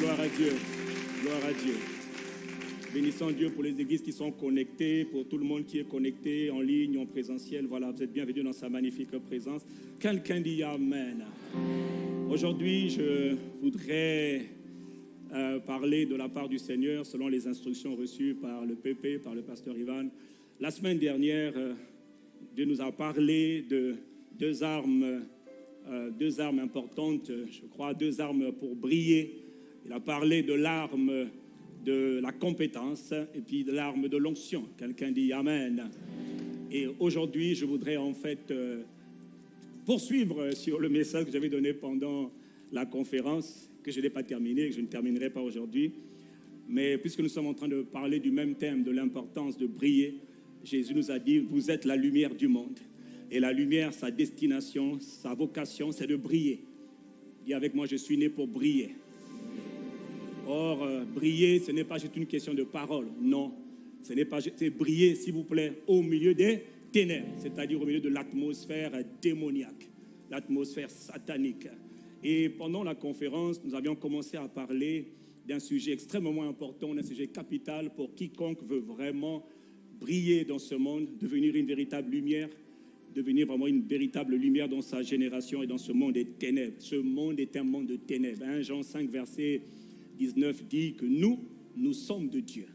Gloire à Dieu. Gloire à Dieu. Bénissons Dieu pour les églises qui sont connectées, pour tout le monde qui est connecté en ligne, en présentiel. Voilà, vous êtes bienvenus dans sa magnifique présence. Quelqu'un dit Amen. Aujourd'hui, je voudrais euh, parler de la part du Seigneur selon les instructions reçues par le PP, par le pasteur Ivan. La semaine dernière, euh, Dieu nous a parlé de deux armes, euh, deux armes importantes, je crois, deux armes pour briller. Il a parlé de l'arme de la compétence et puis de l'arme de l'onction. Quelqu'un dit Amen. Et aujourd'hui, je voudrais en fait euh, poursuivre sur le message que j'avais donné pendant la conférence, que je n'ai pas terminé, que je ne terminerai pas aujourd'hui. Mais puisque nous sommes en train de parler du même thème, de l'importance de briller, Jésus nous a dit, vous êtes la lumière du monde. Et la lumière, sa destination, sa vocation, c'est de briller. Dis avec moi, je suis né pour briller. Or, euh, briller, ce n'est pas juste une question de parole. Non. Ce n'est pas juste briller, s'il vous plaît, au milieu des ténèbres, c'est-à-dire au milieu de l'atmosphère démoniaque, l'atmosphère satanique. Et pendant la conférence, nous avions commencé à parler d'un sujet extrêmement important, d'un sujet capital pour quiconque veut vraiment briller dans ce monde, devenir une véritable lumière, devenir vraiment une véritable lumière dans sa génération et dans ce monde des ténèbres. Ce monde est un monde de ténèbres. 1 Jean 5, verset 19 dit que nous, nous sommes de Dieu.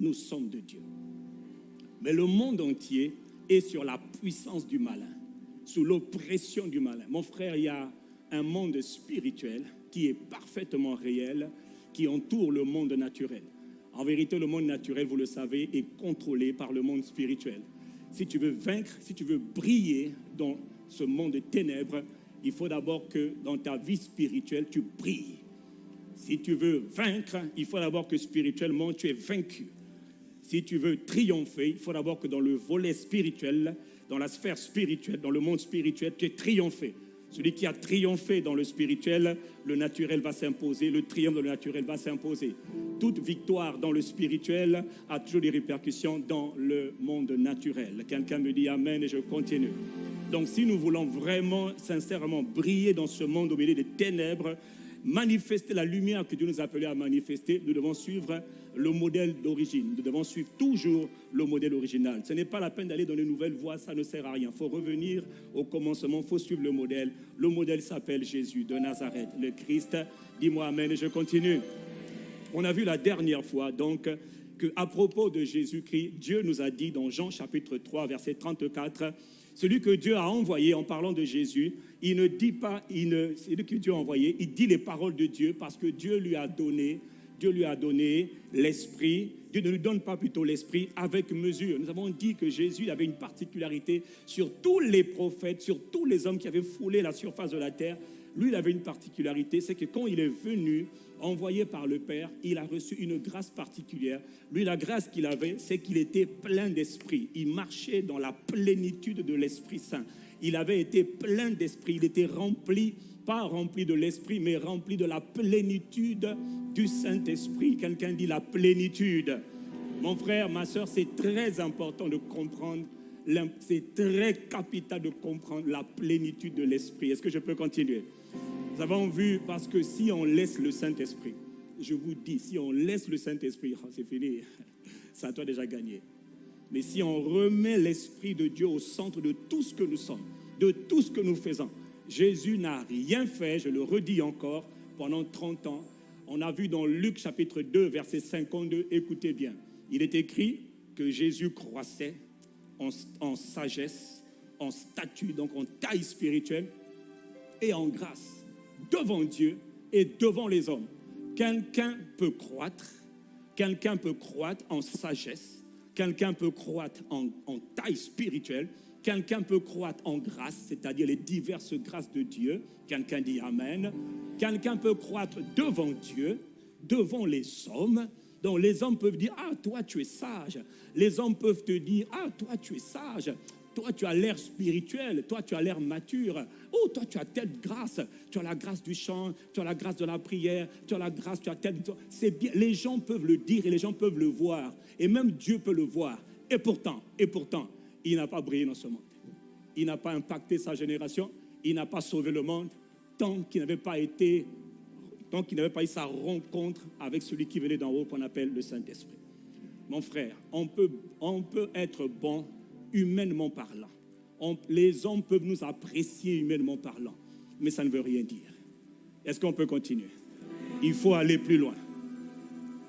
Nous sommes de Dieu. Mais le monde entier est sur la puissance du malin, sous l'oppression du malin. Mon frère, il y a un monde spirituel qui est parfaitement réel, qui entoure le monde naturel. En vérité, le monde naturel, vous le savez, est contrôlé par le monde spirituel. Si tu veux vaincre, si tu veux briller dans ce monde de ténèbres, il faut d'abord que dans ta vie spirituelle, tu brilles. Si tu veux vaincre, il faut d'abord que spirituellement tu es vaincu. Si tu veux triompher, il faut d'abord que dans le volet spirituel, dans la sphère spirituelle, dans le monde spirituel, tu es triomphé. Celui qui a triomphé dans le spirituel, le naturel va s'imposer, le triomphe de le naturel va s'imposer. Toute victoire dans le spirituel a toujours des répercussions dans le monde naturel. Quelqu'un me dit Amen et je continue. Donc si nous voulons vraiment, sincèrement briller dans ce monde au milieu des ténèbres, manifester la lumière que Dieu nous a appelé à manifester, nous devons suivre le modèle d'origine. Nous devons suivre toujours le modèle original. Ce n'est pas la peine d'aller dans les nouvelles voies, ça ne sert à rien. Il faut revenir au commencement, il faut suivre le modèle. Le modèle s'appelle Jésus de Nazareth, le Christ. Dis-moi Amen et je continue. On a vu la dernière fois donc que à propos de Jésus-Christ, Dieu nous a dit dans Jean chapitre 3 verset 34 celui que Dieu a envoyé en parlant de Jésus, il ne dit pas, il ne, celui que Dieu a envoyé, il dit les paroles de Dieu parce que Dieu lui a donné, Dieu lui a donné l'esprit. Dieu ne lui donne pas plutôt l'esprit avec mesure. Nous avons dit que Jésus avait une particularité sur tous les prophètes, sur tous les hommes qui avaient foulé la surface de la terre. Lui, il avait une particularité, c'est que quand il est venu, envoyé par le Père, il a reçu une grâce particulière. Lui, la grâce qu'il avait, c'est qu'il était plein d'esprit. Il marchait dans la plénitude de l'Esprit Saint. Il avait été plein d'esprit. Il était rempli, pas rempli de l'esprit, mais rempli de la plénitude du Saint-Esprit. Quelqu'un dit la plénitude. Mon frère, ma soeur, c'est très important de comprendre c'est très capital de comprendre la plénitude de l'esprit. Est-ce que je peux continuer? Nous avons vu, parce que si on laisse le Saint-Esprit, je vous dis, si on laisse le Saint-Esprit, oh, c'est fini, ça toi déjà gagné. Mais si on remet l'Esprit de Dieu au centre de tout ce que nous sommes, de tout ce que nous faisons, Jésus n'a rien fait, je le redis encore, pendant 30 ans. On a vu dans Luc chapitre 2, verset 52, écoutez bien, il est écrit que Jésus croissait en, en sagesse, en statut, donc en taille spirituelle et en grâce devant Dieu et devant les hommes. Quelqu'un peut croître, quelqu'un peut croître en sagesse, quelqu'un peut croître en, taille spirituelle, quelqu'un peut croître en grâce, c'est-à-dire les diverses grâces de Dieu. Quelqu'un dit Amen. Quelqu'un peut croître devant Dieu, devant les hommes. Donc les hommes peuvent dire, ah, toi tu es sage. Les hommes peuvent te dire, ah, toi tu es sage. Toi, tu as l'air spirituel. Toi, tu as l'air mature. Oh, toi, tu as telle grâce. Tu as la grâce du chant. Tu as la grâce de la prière. Tu as la grâce, tu as telle. C'est bien. Les gens peuvent le dire et les gens peuvent le voir. Et même Dieu peut le voir. Et pourtant, et pourtant, il n'a pas brillé dans ce monde. Il n'a pas impacté sa génération. Il n'a pas sauvé le monde tant qu'il n'avait pas été tant qu'il n'avait pas eu sa rencontre avec celui qui venait d'en haut, qu'on appelle le Saint-Esprit. Mon frère, on peut, on peut être bon humainement parlant. les hommes peuvent nous apprécier humainement parlant, mais ça ne veut rien dire. Est-ce qu'on peut continuer? Il faut aller plus loin.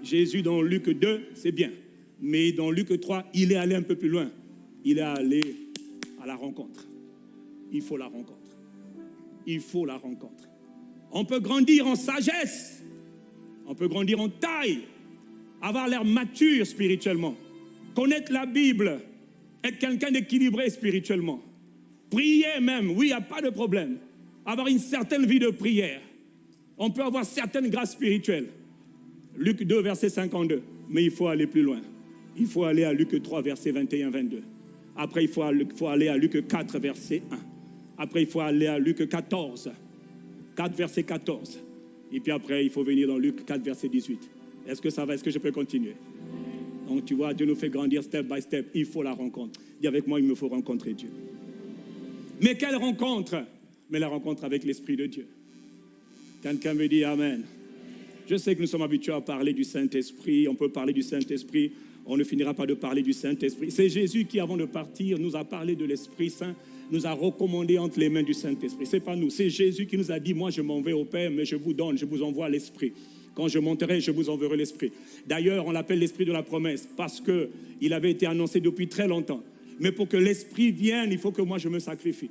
Jésus dans Luc 2, c'est bien. Mais dans Luc 3, il est allé un peu plus loin. Il est allé à la rencontre. Il faut la rencontre. Il faut la rencontre. On peut grandir en sagesse. On peut grandir en taille. Avoir l'air mature spirituellement. Connaître la Bible. Être quelqu'un d'équilibré spirituellement. Prier même. Oui, il n'y a pas de problème. Avoir une certaine vie de prière. On peut avoir certaines grâces spirituelles. Luc 2, verset 52. Mais il faut aller plus loin. Il faut aller à Luc 3, verset 21-22. Après, il faut, aller à Luc 4, verset 1. Après, il faut aller à Luc 14. 4, verset 14. Et puis après, il faut venir dans Luc 4, verset 18. Est-ce que ça va? Est-ce que je peux continuer? Donc, tu vois, Dieu nous fait grandir step by step. Il faut la rencontre. Dis avec moi, il me faut rencontrer Dieu. Mais quelle rencontre? Mais la rencontre avec l'Esprit de Dieu. Quelqu'un me dit Amen. Je sais que nous sommes habitués à parler du Saint-Esprit. On peut parler du Saint-Esprit. On ne finira pas de parler du Saint-Esprit. C'est Jésus qui, avant de partir, nous a parlé de l'Esprit Saint, nous a recommandé entre les mains du Saint-Esprit. Ce n'est pas nous. C'est Jésus qui nous a dit, moi je m'en vais au Père, mais je vous donne, je vous envoie l'Esprit. Quand je monterai, je vous enverrai l'Esprit. D'ailleurs, on l'appelle l'Esprit de la promesse parce qu'il avait été annoncé depuis très longtemps. Mais pour que l'Esprit vienne, il faut que moi je me sacrifie.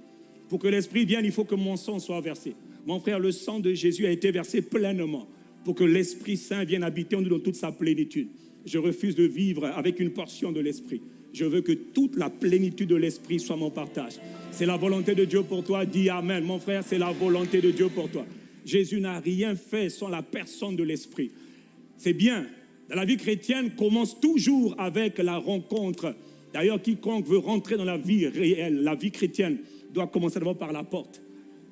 Pour que l'Esprit vienne, il faut que mon sang soit versé. Mon frère, le sang de Jésus a été versé pleinement pour que l'Esprit Saint vienne habiter en nous dans toute sa plénitude. Je refuse de vivre avec une portion de l'Esprit. Je veux que toute la plénitude de l'Esprit soit mon partage. C'est la volonté de Dieu pour toi. Dis Amen. Mon frère, c'est la volonté de Dieu pour toi. Jésus n'a rien fait sans la personne de l'Esprit. C'est bien. la vie chrétienne commence toujours avec la rencontre. D'ailleurs, quiconque veut rentrer dans la vie réelle, la vie chrétienne, doit commencer d'abord par la porte.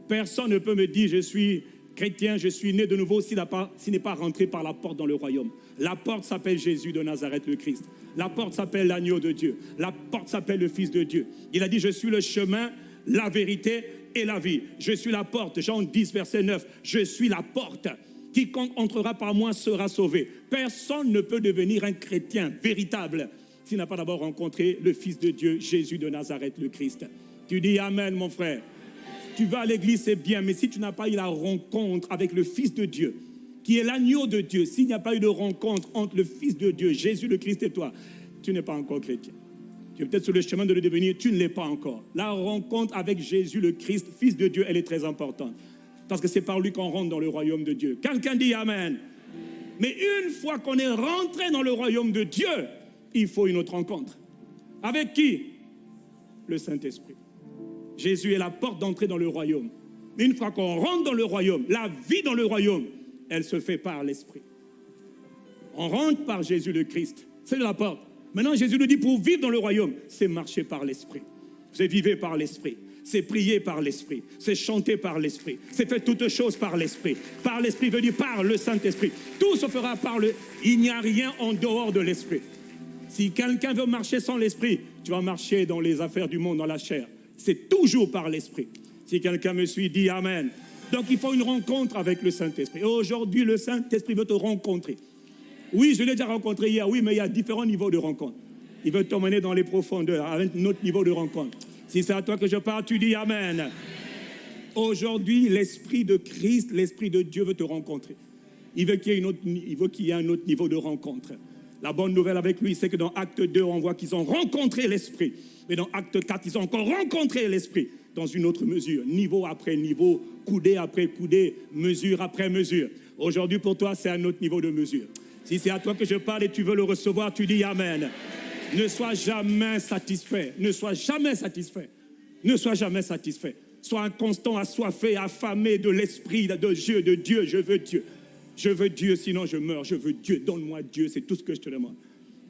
Personne ne peut me dire je suis chrétien, je suis né de nouveau s'il n'est pas rentré par la porte dans le royaume. La porte s'appelle Jésus de Nazareth le Christ. La porte s'appelle l'agneau de Dieu. La porte s'appelle le Fils de Dieu. Il a dit, je suis le chemin, la vérité et la vie. Je suis la porte. Jean 10, verset 9. Je suis la porte. Quiconque entrera par moi sera sauvé. Personne ne peut devenir un chrétien véritable s'il n'a pas d'abord rencontré le Fils de Dieu, Jésus de Nazareth le Christ. Tu dis Amen, mon frère. Tu vas à l'église, c'est bien, mais si tu n'as pas eu la rencontre avec le Fils de Dieu, qui est l'agneau de Dieu, s'il n'y a pas eu de rencontre entre le Fils de Dieu, Jésus le Christ et toi, tu n'es pas encore chrétien. Tu es peut-être sur le chemin de le devenir, tu ne l'es pas encore. La rencontre avec Jésus le Christ, Fils de Dieu, elle est très importante. Parce que c'est par lui qu'on rentre dans le royaume de Dieu. Quelqu'un dit Amen. Mais une fois qu'on est rentré dans le royaume de Dieu, il faut une autre rencontre. Avec qui? Le Saint-Esprit. Jésus est la porte d'entrée dans le royaume. Mais une fois qu'on rentre dans le royaume, la vie dans le royaume, elle se fait par l'Esprit. On rentre par Jésus le Christ. C'est la porte. Maintenant, Jésus nous dit, pour vivre dans le royaume, c'est marcher par l'Esprit. C'est vivre par l'Esprit. C'est prier par l'Esprit. C'est chanter par l'Esprit. C'est faire toutes choses par l'Esprit. Par l'Esprit veut dire par le Saint-Esprit. Tout se fera par le... Il n'y a rien en dehors de l'Esprit. Si quelqu'un veut marcher sans l'Esprit, tu vas marcher dans les affaires du monde, dans la chair. C'est toujours par l'Esprit. Si quelqu'un me suit, dit Amen. Donc il faut une rencontre avec le Saint-Esprit. Aujourd'hui, le Saint-Esprit veut te rencontrer. Oui, je l'ai déjà rencontré hier, oui, mais il y a différents niveaux de rencontre. Il veut t'emmener dans les profondeurs, avec notre niveau de rencontre. Si c'est à toi que je parle, tu dis Amen. Aujourd'hui, l'Esprit de Christ, l'Esprit de Dieu veut te rencontrer. Il veut qu'il y, ait un autre niveau de rencontre. La bonne nouvelle avec lui, c'est que dans Acte 2, on voit qu'ils ont rencontré l'Esprit. Mais dans Acte 4, ils ont encore rencontré l'Esprit dans une autre mesure, niveau après niveau, coudée après coudée, mesure après mesure. Aujourd'hui, pour toi, c'est un autre niveau de mesure. Si c'est à toi que je parle et tu veux le recevoir, tu dis Amen. Ne sois jamais satisfait. Ne sois jamais satisfait. Ne sois jamais satisfait. Sois un constant assoiffé, affamé de l'esprit de Dieu, de Dieu. Je veux Dieu. Je veux Dieu, sinon je meurs. Je veux Dieu. Donne-moi Dieu. C'est tout ce que je te demande.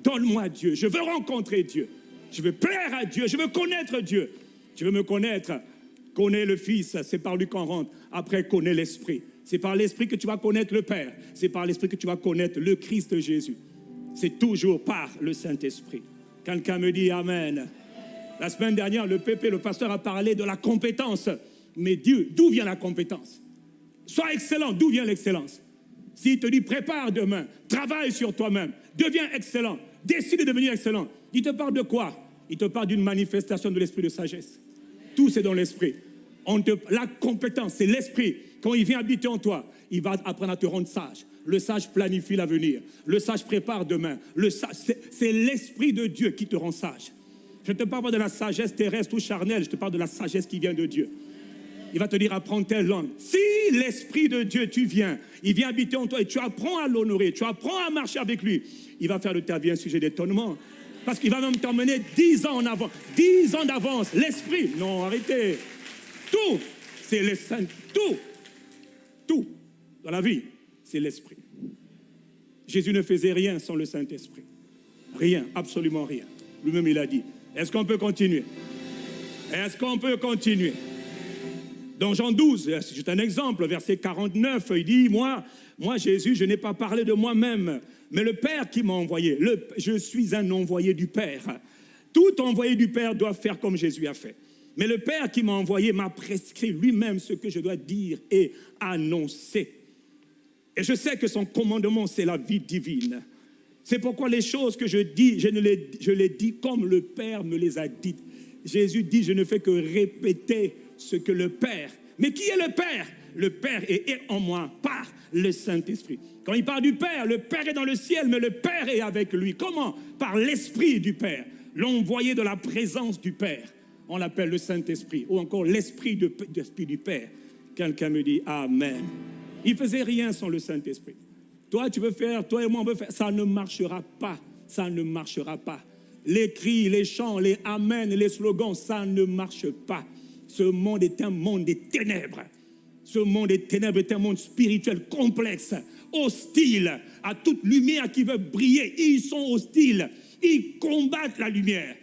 Donne-moi Dieu. Je veux rencontrer Dieu. Je veux plaire à Dieu. Je veux connaître Dieu. Tu veux me connaître Connais le Fils, c'est par lui qu'on rentre. Après, connais l'Esprit. C'est par l'Esprit que tu vas connaître le Père. C'est par l'Esprit que tu vas connaître le Christ Jésus. C'est toujours par le Saint-Esprit. Quelqu'un me dit Amen. La semaine dernière, le pépé, le pasteur, a parlé de la compétence. Mais Dieu, d'où vient la compétence? Sois excellent, d'où vient l'excellence? S'il te dit prépare demain, travaille sur toi-même, deviens excellent, décide de devenir excellent, il te parle de quoi? Il te parle d'une manifestation de l'esprit de sagesse. Tout c'est dans l'esprit. La compétence, c'est l'esprit. Quand il vient habiter en toi, il va apprendre à te rendre sage. Le sage planifie l'avenir. Le sage prépare demain. Le c'est l'esprit de Dieu qui te rend sage. Je ne te parle pas de la sagesse terrestre ou charnelle, je te parle de la sagesse qui vient de Dieu. Il va te dire apprends telle langue. Si l'Esprit de Dieu, tu viens, il vient habiter en toi et tu apprends à l'honorer, tu apprends à marcher avec lui, il va faire de ta vie un sujet d'étonnement. Parce qu'il va même t'emmener dix ans en avant, dix ans d'avance. L'Esprit, non, arrêtez. Tout, c'est le Saint, tout, tout dans la vie, c'est l'Esprit. Jésus ne faisait rien sans le Saint-Esprit. Rien, absolument rien. Lui-même, il a dit. Est-ce qu'on peut continuer? Est-ce qu'on peut continuer? Dans Jean 12, c'est un exemple, verset 49, il dit, moi, moi Jésus, je n'ai pas parlé de moi-même, mais le Père qui m'a envoyé, je suis un envoyé du Père. Tout envoyé du Père doit faire comme Jésus a fait. Mais le Père qui m'a envoyé m'a prescrit lui-même ce que je dois dire et annoncer. Et je sais que son commandement, c'est la vie divine. C'est pourquoi les choses que je dis, je, les, dis comme le Père me les a dites. Jésus dit, je ne fais que répéter ce que le Père. Mais qui est le Père? Le Père est en moi par le Saint-Esprit. Quand il parle du Père, le Père est dans le ciel, mais le Père est avec lui. Comment? Par l'Esprit du Père, l'envoyé de la présence du Père. On l'appelle le Saint-Esprit, ou encore l'Esprit de, du Père. Quelqu'un me dit Amen. Il faisait rien sans le Saint-Esprit. Toi, tu veux faire, toi et moi, on veut faire. Ça ne marchera pas. Ça ne marchera pas. Les cris, les chants, les Amen, les slogans, ça ne marche pas. Ce monde est un monde des ténèbres. Ce monde des ténèbres est un monde spirituel complexe, hostile à toute lumière qui veut briller. Ils sont hostiles. Ils combattent la lumière.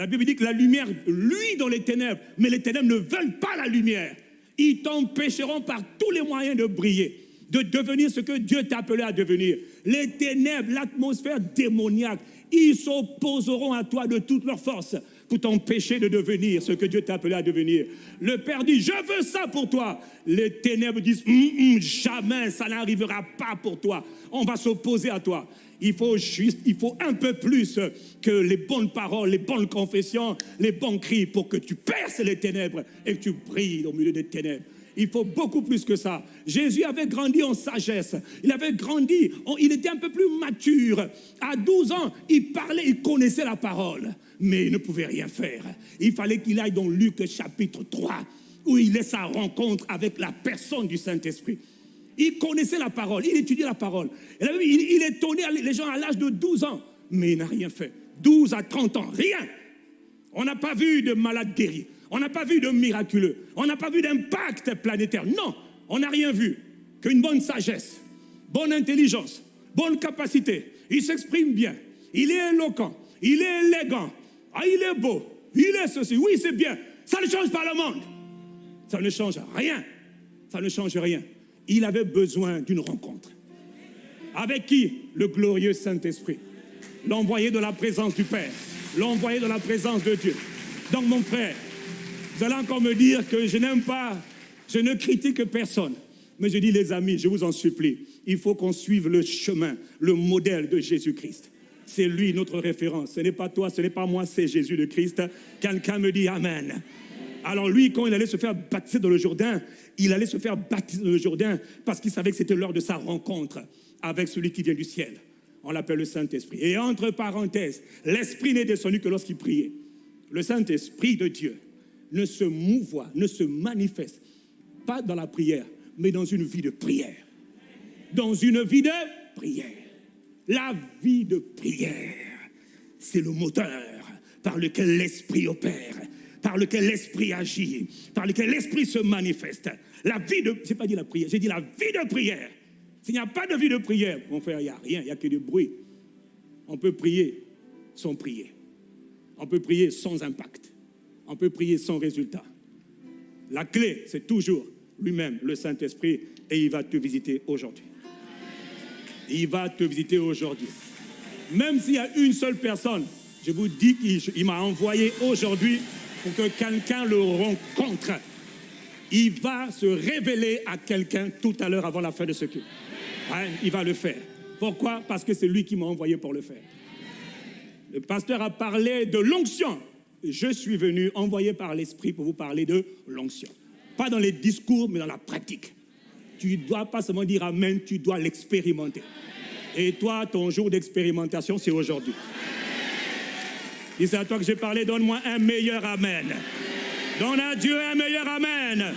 La Bible dit que la lumière luit dans les ténèbres, mais les ténèbres ne veulent pas la lumière. Ils t'empêcheront par tous les moyens de briller, de devenir ce que Dieu t'a appelé à devenir. Les ténèbres, l'atmosphère démoniaque, ils s'opposeront à toi de toute leur force pour t'empêcher de devenir ce que Dieu t'a appelé à devenir. Le Père dit, je veux ça pour toi. Les ténèbres disent, hum, hum, jamais ça n'arrivera pas pour toi. On va s'opposer à toi. Il faut juste, il faut un peu plus que les bonnes paroles, les bonnes confessions, les bons cris pour que tu perces les ténèbres et que tu brilles au milieu des ténèbres. Il faut beaucoup plus que ça. Jésus avait grandi en sagesse. Il avait grandi, il était un peu plus mature. À 12 ans, il parlait, il connaissait la parole, mais il ne pouvait rien faire. Il fallait qu'il aille dans Luc chapitre 3, où il est sa rencontre avec la personne du Saint-Esprit. Il connaissait la parole, il étudiait la parole. Il, il étonnait les gens à l'âge de 12 ans, mais il n'a rien fait. 12 à 30 ans, rien. On n'a pas vu de malade guéri. On n'a pas vu de miraculeux. On n'a pas vu d'impact planétaire. Non, on n'a rien vu. Qu'une bonne sagesse, bonne intelligence, bonne capacité. Il s'exprime bien. Il est éloquent. Il est élégant. Ah, il est beau. Il est ceci. Oui, c'est bien. Ça ne change pas le monde. Ça ne change rien. Ça ne change rien. Il avait besoin d'une rencontre. Avec qui? Le glorieux Saint-Esprit. L'envoyé de la présence du Père. L'envoyé de la présence de Dieu. Donc mon frère, vous allez encore me dire que je n'aime pas, je ne critique personne. Mais je dis, les amis, je vous en supplie, il faut qu'on suive le chemin, le modèle de Jésus-Christ. C'est lui notre référence. Ce n'est pas toi, ce n'est pas moi, c'est Jésus le Christ. Quelqu'un me dit Amen. Alors lui, quand il allait se faire baptiser dans le Jourdain, il allait se faire baptiser dans le Jourdain parce qu'il savait que c'était l'heure de sa rencontre avec celui qui vient du ciel. On l'appelle le Saint-Esprit. Et entre parenthèses, l'Esprit n'est descendu que lorsqu'il priait. Le Saint-Esprit de Dieu ne se mouvoie, ne se manifeste, pas dans la prière, mais dans une vie de prière. Dans une vie de prière. La vie de prière, c'est le moteur par lequel l'Esprit opère, par lequel l'Esprit agit, par lequel l'Esprit se manifeste. La vie de... Je n'ai pas dit la prière, j'ai dit la vie de prière. S'il n'y a pas de vie de prière, mon frère, il n'y a rien, il n'y a que du bruit. On peut prier sans prier. On peut prier sans impact on peut prier sans résultat. La clé, c'est toujours lui-même, le Saint-Esprit, et il va te visiter aujourd'hui. Il va te visiter aujourd'hui. Même s'il y a une seule personne, je vous dis qu'il m'a envoyé aujourd'hui pour que quelqu'un le rencontre. Il va se révéler à quelqu'un tout à l'heure avant la fin de ce culte. il va le faire. Pourquoi? Parce que c'est lui qui m'a envoyé pour le faire. Le pasteur a parlé de l'onction. Je suis venu envoyé par l'Esprit pour vous parler de l'onction. Pas dans les discours, mais dans la pratique. Tu ne dois pas seulement dire Amen, tu dois l'expérimenter. Et toi, ton jour d'expérimentation, c'est aujourd'hui. Et c'est à toi que j'ai parlé, donne-moi un meilleur Amen. Donne à Dieu un meilleur Amen.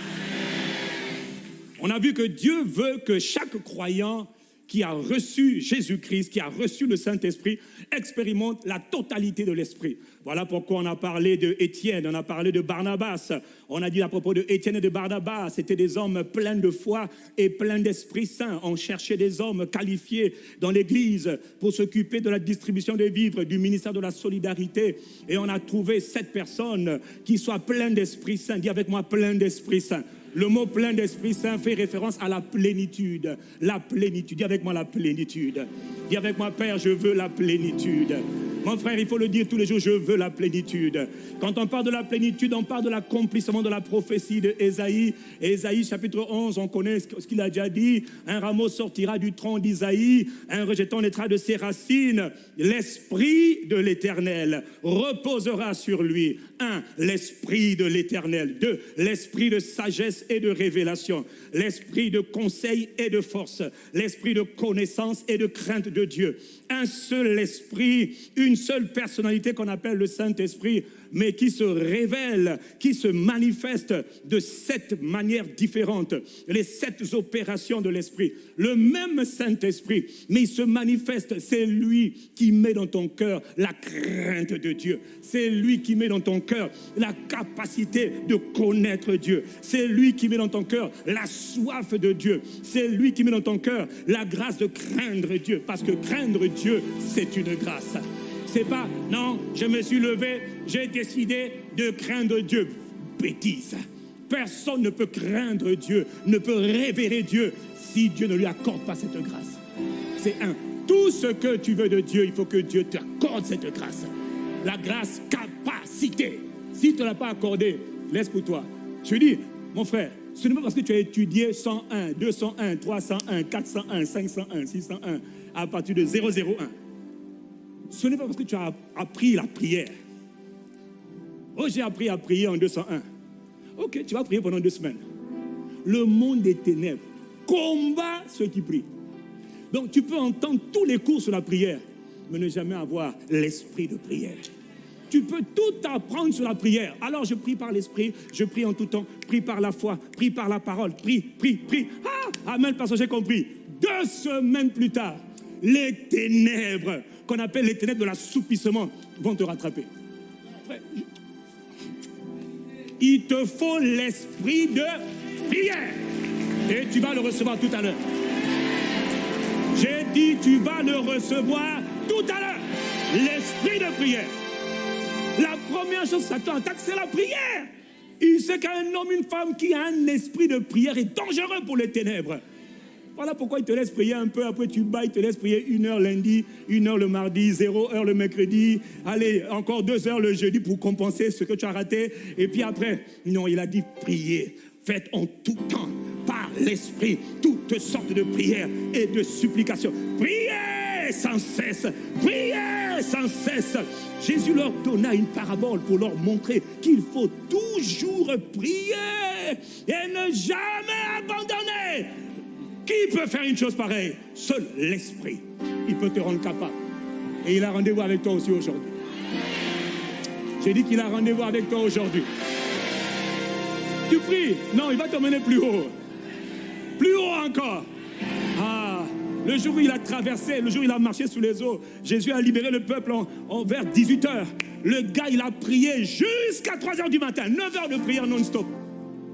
On a vu que Dieu veut que chaque croyant qui a reçu Jésus-Christ, qui a reçu le Saint-Esprit, expérimente la totalité de l'Esprit. Voilà pourquoi on a parlé de Étienne, on a parlé de Barnabas. On a dit à propos de Étienne et de Barnabas, c'était des hommes pleins de foi et pleins d'Esprit Saint. On cherchait des hommes qualifiés dans l'Église pour s'occuper de la distribution des vivres, du ministère de la solidarité. Et on a trouvé sept personnes qui soient pleines d'Esprit Saint. Dis avec moi, plein d'Esprit Saint. Le mot plein d'Esprit Saint fait référence à la plénitude. La plénitude. Dis avec moi la plénitude. Dis avec moi, Père, je veux la plénitude. Mon frère, il faut le dire tous les jours, je veux la plénitude. Quand on parle de la plénitude, on parle de l'accomplissement de la prophétie de Ésaïe. Ésaïe chapitre 11, on connaît ce qu'il a déjà dit. Un rameau sortira du tronc d'Isaïe, un rejeton naîtra de ses racines. L'esprit de l'Éternel reposera sur lui. Un, l'esprit de l'Éternel. Deux, l'esprit de sagesse et de révélation. L'esprit de conseil et de force. L'esprit de connaissance et de crainte de Dieu. Un seul esprit, une seule personnalité qu'on appelle le Saint-Esprit mais qui se révèle, qui se manifeste de sept manières différentes. Les sept opérations de l'Esprit. Le même Saint-Esprit, mais il se manifeste. C'est lui qui met dans ton cœur la crainte de Dieu. C'est lui qui met dans ton cœur la capacité de connaître Dieu. C'est lui qui met dans ton cœur la soif de Dieu. C'est lui qui met dans ton cœur la grâce de craindre Dieu. Parce que craindre Dieu, c'est une grâce c'est pas, non, je me suis levé, j'ai décidé de craindre Dieu. Bêtise. Personne ne peut craindre Dieu, ne peut révérer Dieu si Dieu ne lui accorde pas cette grâce. C'est un. Tout ce que tu veux de Dieu, il faut que Dieu t'accorde cette grâce. La grâce capacité. Si tu ne l'as pas accordée, laisse pour toi. Je dis, mon frère, ce n'est pas parce que tu as étudié 101, 201, 301, 401, 501, 601 à partir de 001 ce n'est pas parce que tu as appris la prière. Oh, j'ai appris à prier en 201. Ok, tu vas prier pendant deux semaines. Le monde des ténèbres combat ceux qui prient. Donc tu peux entendre tous les cours sur la prière, mais ne jamais avoir l'esprit de prière. Tu peux tout apprendre sur la prière. Alors je prie par l'esprit, je prie en tout temps, prie par la foi, prie par la parole, prie, prie, prie. Ah, amen, parce que j'ai compris. Deux semaines plus tard, les ténèbres qu'on appelle les ténèbres de l'assoupissement vont te rattraper. Il te faut l'esprit de prière. Et tu vas le recevoir tout à l'heure. J'ai dit, tu vas le recevoir tout à l'heure. L'esprit de prière. La première chose, Satan attaque, c'est la prière. Il sait qu'un homme, une femme qui a un esprit de prière est dangereux pour les ténèbres. Voilà pourquoi il te laisse prier un peu, après tu bats, il te laisse prier une heure lundi, une heure le mardi, zéro heure le mercredi, allez, encore deux heures le jeudi pour compenser ce que tu as raté. Et puis après, non, il a dit prier. Faites en tout temps, par l'Esprit, toutes sortes de prières et de supplications. Priez sans cesse, priez sans cesse. Jésus leur donna une parabole pour leur montrer qu'il faut toujours prier et ne jamais abandonner. Qui peut faire une chose pareille? Seul l'Esprit. Il peut te rendre capable. Et il a rendez-vous avec toi aussi aujourd'hui. J'ai dit qu'il a rendez-vous avec toi aujourd'hui. Tu pries? Non, il va te mener plus haut. Plus haut encore. Ah, le jour où il a traversé, le jour où il a marché sous les eaux, Jésus a libéré le peuple en, vers 18 heures. Le gars, il a prié jusqu'à 3 heures du matin, 9 heures de prière non-stop.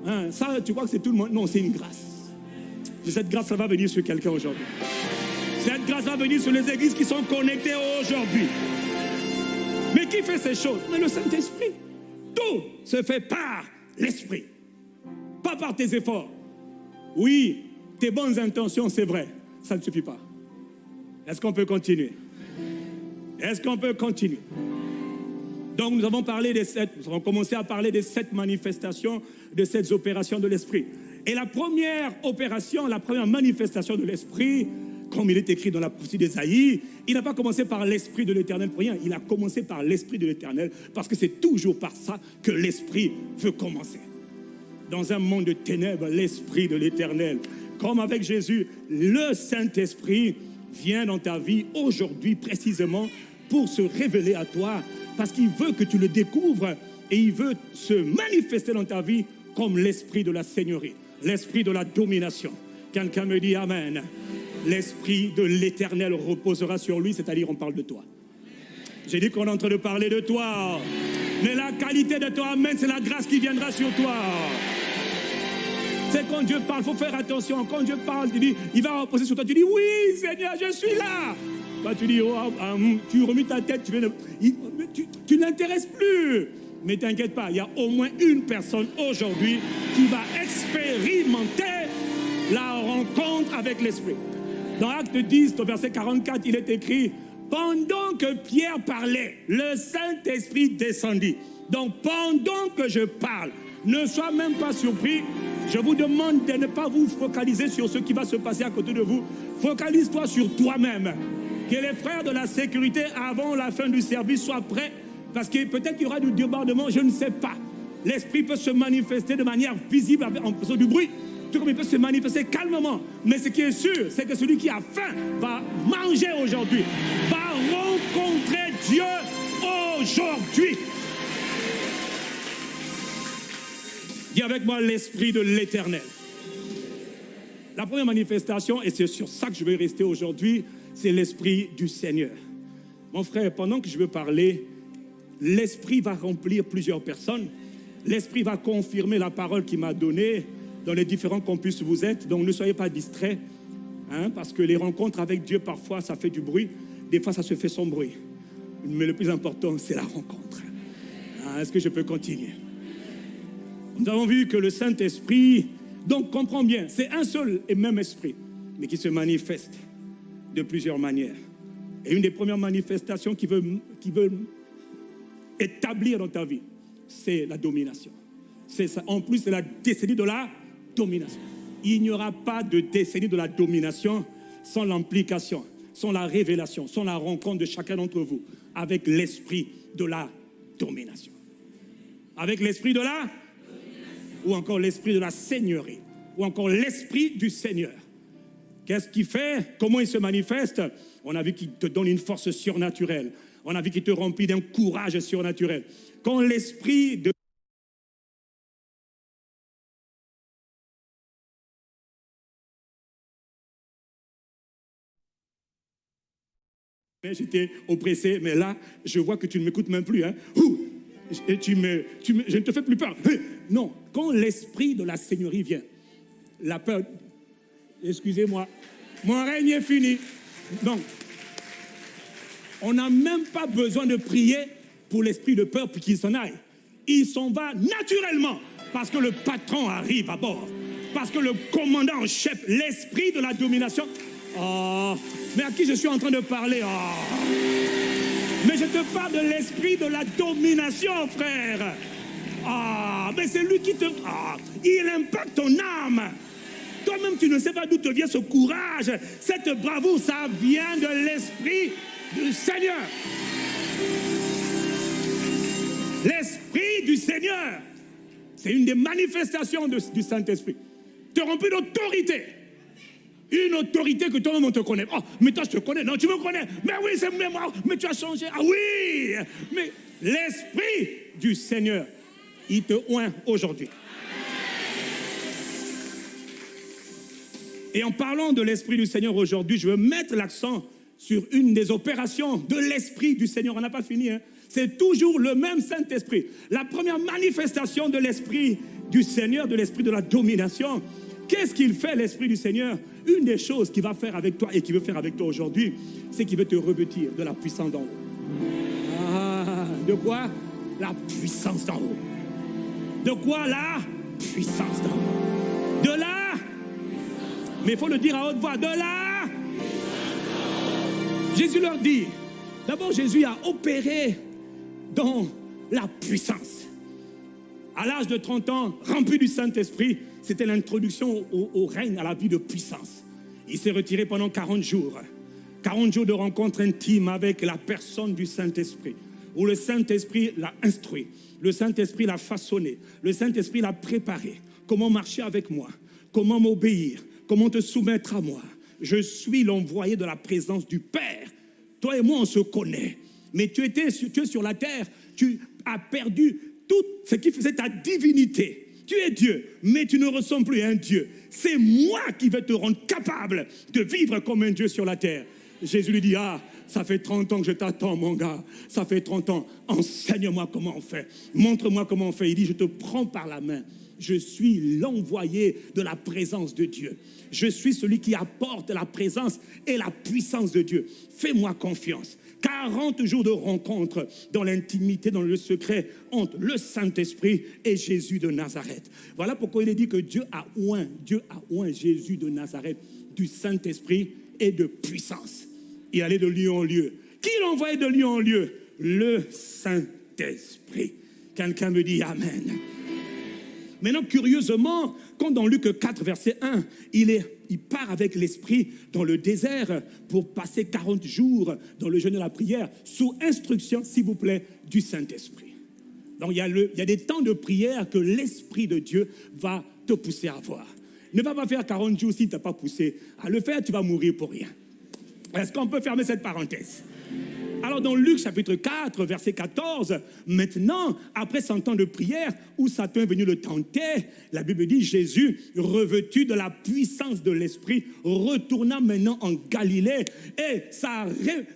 Hein, ça, tu crois que c'est tout le monde? Non, c'est une grâce cette grâce va venir sur quelqu'un aujourd'hui. Cette grâce va venir sur les églises qui sont connectées aujourd'hui. Mais qui fait ces choses? Mais le Saint-Esprit. Tout se fait par l'Esprit. Pas par tes efforts. Oui, tes bonnes intentions, c'est vrai. Ça ne suffit pas. Est-ce qu'on peut continuer? Est-ce qu'on peut continuer? Donc nous avons parlé des sept, nous avons commencé à parler des sept manifestations, de sept opérations de l'Esprit. Et la première opération, la première manifestation de l'Esprit, comme il est écrit dans la prophétie d'Ésaïe, il n'a pas commencé par l'Esprit de l'Éternel pour rien. Il a commencé par l'Esprit de l'Éternel parce que c'est toujours par ça que l'Esprit veut commencer. Dans un monde de ténèbres, l'Esprit de l'Éternel, comme avec Jésus, le Saint-Esprit vient dans ta vie aujourd'hui précisément pour se révéler à toi parce qu'il veut que tu le découvres et il veut se manifester dans ta vie comme l'esprit de la seigneurie, l'esprit de la domination. Quelqu'un me dit Amen. L'esprit de l'éternel reposera sur lui, c'est-à-dire on parle de toi. J'ai dit qu'on est en train de parler de toi. Mais la qualité de toi, Amen, c'est la grâce qui viendra sur toi. C'est quand Dieu parle, il faut faire attention. Quand Dieu parle, tu dis, il va reposer sur toi. Tu dis, oui, Seigneur, je suis là. Tu dis, oh, ah, ah, hum, tu remis ta tête, tu, tu, tu n'intéresses plus. Mais t'inquiète pas, il y a au moins une personne aujourd'hui qui va expérimenter la rencontre avec l'Esprit. Dans Acte 10, au verset 44, il est écrit, pendant que Pierre parlait, le Saint-Esprit descendit. Donc pendant que je parle, ne sois même pas surpris. Je vous demande de ne pas vous focaliser sur ce qui va se passer à côté de vous. Focalise-toi sur toi-même. Que les frères de la sécurité, avant la fin du service, soient prêts parce que peut-être qu'il y aura du débordement, je ne sais pas. L'esprit peut se manifester de manière visible en faisant du bruit, tout comme il peut se manifester calmement. Mais ce qui est sûr, c'est que celui qui a faim va manger aujourd'hui, va rencontrer Dieu aujourd'hui. Dis avec moi l'esprit de l'éternel. La première manifestation, et c'est sur ça que je vais rester aujourd'hui, c'est l'esprit du Seigneur. Mon frère, pendant que je veux parler, l'Esprit va remplir plusieurs personnes. L'Esprit va confirmer la parole qu'il m'a donnée dans les différents campus où vous êtes. Donc ne soyez pas distraits, hein, parce que les rencontres avec Dieu, parfois, ça fait du bruit. Des fois, ça se fait sans bruit. Mais le plus important, c'est la rencontre. Ah, est-ce que je peux continuer? Nous avons vu que le Saint-Esprit, donc comprends bien, c'est un seul et même esprit, mais qui se manifeste de plusieurs manières. Et une des premières manifestations qui veut, qui veut établir dans ta vie, c'est la domination. C'est ça. En plus, c'est la décennie de la domination. Il n'y aura pas de décennie de la domination sans l'implication, sans la révélation, sans la rencontre de chacun d'entre vous avec l'esprit de la domination. Avec l'esprit de la ou encore l'esprit de la seigneurie, ou encore l'esprit du Seigneur. Qu'est-ce qu'il fait? Comment il se manifeste? On a vu qu'il te donne une force surnaturelle on a vu qu'il te remplit d'un courage surnaturel. Quand l'esprit de J'étais oppressé, mais là, je vois que tu ne m'écoutes même plus. Hein. Et tu me, tu me, je ne te fais plus peur. Non, quand l'esprit de la Seigneurie vient, la peur, excusez-moi, mon règne est fini. Donc, on n'a même pas besoin de prier pour l'esprit de peur pour qu'il s'en aille. Il s'en va naturellement parce que le patron arrive à bord. Parce que le commandant en chef, l'esprit de la domination. Oh, mais à qui je suis en train de parler? Oh. Mais je te parle de l'esprit de la domination, frère. Ah, mais c'est lui qui te... Ah, il impacte ton âme. Toi-même, tu ne sais pas d'où te vient ce courage, cette bravoure, ça vient de l'esprit du Seigneur. L'Esprit du Seigneur, c'est une des manifestations du Saint-Esprit. Te remplit d'autorité. Une autorité que toi-même on te connaît. Oh, mais toi je te connais. Non, tu me connais. Mais oui, c'est moi. Mais tu as changé. Ah oui. Mais l'Esprit du Seigneur, il te oint aujourd'hui. Et en parlant de l'Esprit du Seigneur aujourd'hui, je veux mettre l'accent sur une des opérations de l'Esprit du Seigneur. On n'a pas fini. Hein. C'est toujours le même Saint-Esprit. La première manifestation de l'Esprit du Seigneur, de l'Esprit de la domination. Qu'est-ce qu'il fait, l'Esprit du Seigneur? Une des choses qu'il va faire avec toi et qu'il veut faire avec toi aujourd'hui, c'est qu'il veut te revêtir de la puissance d'en haut. Ah, de quoi? La puissance d'en haut. De quoi? La puissance d'en haut De là Mais il faut le dire à haute voix. De là Jésus leur dit, d'abord Jésus a opéré dans la puissance. À l'âge de 30 ans, rempli du Saint-Esprit, c'était l'introduction au, règne, à la vie de puissance. Il s'est retiré pendant 40 jours. 40 jours de rencontre intime avec la personne du Saint-Esprit, où le Saint-Esprit l'a instruit, le Saint-Esprit l'a façonné, le Saint-Esprit l'a préparé. Comment marcher avec moi, comment m'obéir, comment te soumettre à moi? Je suis l'envoyé de la présence du Père. Toi et moi, on se connaît. Mais tu étais tu es sur la terre, tu as perdu tout ce qui faisait ta divinité. Tu es Dieu, mais tu ne ressembles plus à un Dieu. C'est moi qui vais te rendre capable de vivre comme un Dieu sur la terre. Jésus lui dit, ah, ça fait 30 ans que je t'attends, mon gars. Ça fait 30 ans. Enseigne-moi comment on fait. Montre-moi comment on fait. Il dit, je te prends par la main. Je suis l'envoyé de la présence de Dieu. Je suis celui qui apporte la présence et la puissance de Dieu. Fais-moi confiance. 40 jours de rencontre dans l'intimité, dans le secret entre le Saint-Esprit et Jésus de Nazareth. Voilà pourquoi il est dit que Dieu a oint, Dieu a oint Jésus de Nazareth du Saint-Esprit et de puissance. Il allait de lieu en lieu. Qui l'envoyait de lieu en lieu? Le Saint-Esprit. Quelqu'un me dit Amen. Maintenant, curieusement, quand dans Luc 4, verset 1, il, est, il part avec l'Esprit dans le désert pour passer 40 jours dans le jeûne de la prière, sous instruction, s'il vous plaît, du Saint-Esprit. Donc, il y, a des temps de prière que l'Esprit de Dieu va te pousser à avoir. Ne va pas faire 40 jours si tu n'as pas poussé. À le faire, tu vas mourir pour rien. Est-ce qu'on peut fermer cette parenthèse? Alors dans Luc chapitre 4, verset 14, maintenant, après 100 ans de prière, où Satan est venu le tenter, la Bible dit Jésus, revêtu de la puissance de l'Esprit, retourna maintenant en Galilée et sa,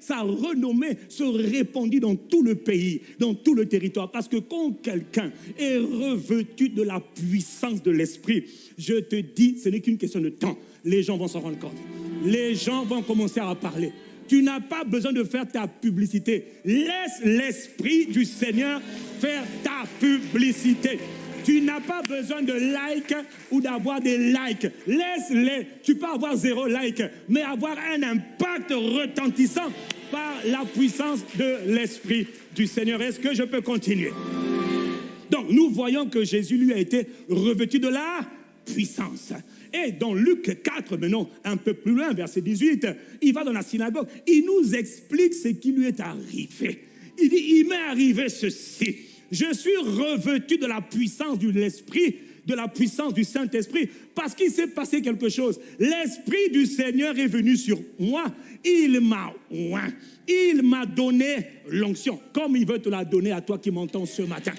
sa renommée se répandit dans tout le pays, dans tout le territoire. Parce que quand quelqu'un est revêtu de la puissance de l'Esprit, je te dis, ce n'est qu'une question de temps. Les gens vont s'en rendre compte. Les gens vont commencer à parler. Tu n'as pas besoin de faire ta publicité. Laisse l'Esprit du Seigneur faire ta publicité. Tu n'as pas besoin de likes ou d'avoir des likes. Laisse-les. Tu peux avoir zéro like, mais avoir un impact retentissant par la puissance de l'Esprit du Seigneur. Est-ce que je peux continuer? Donc, nous voyons que Jésus lui a été revêtu de la puissance. Et dans Luc 4, maintenant, un peu plus loin, verset 18, il va dans la synagogue, il nous explique ce qui lui est arrivé. Il dit, il m'est arrivé ceci. Je suis revêtu de la puissance de l'Esprit, de la puissance du Saint-Esprit, parce qu'il s'est passé quelque chose. L'Esprit du Seigneur est venu sur moi. Il m'a oint. Il m'a donné l'onction, comme il veut te la donner à toi qui m'entends ce matin.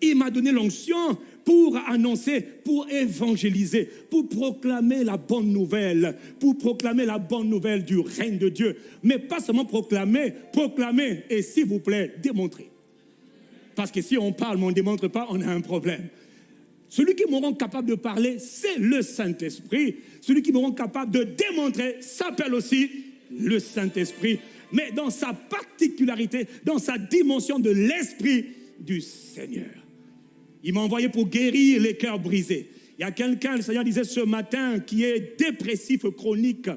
Il m'a donné l'onction pour annoncer, pour évangéliser, pour proclamer la bonne nouvelle, pour proclamer la bonne nouvelle du règne de Dieu. Mais pas seulement proclamer, proclamer et s'il vous plaît, démontrer. Parce que si on parle, mais on ne démontre pas, on a un problème. Celui qui me rend capable de parler, c'est le Saint-Esprit. Celui qui me rend capable de démontrer s'appelle aussi le Saint-Esprit. Mais dans sa particularité, dans sa dimension de l'Esprit du Seigneur. Il m'a envoyé pour guérir les cœurs brisés. Il y a quelqu'un, le Seigneur disait ce matin, qui est dépressif chronique.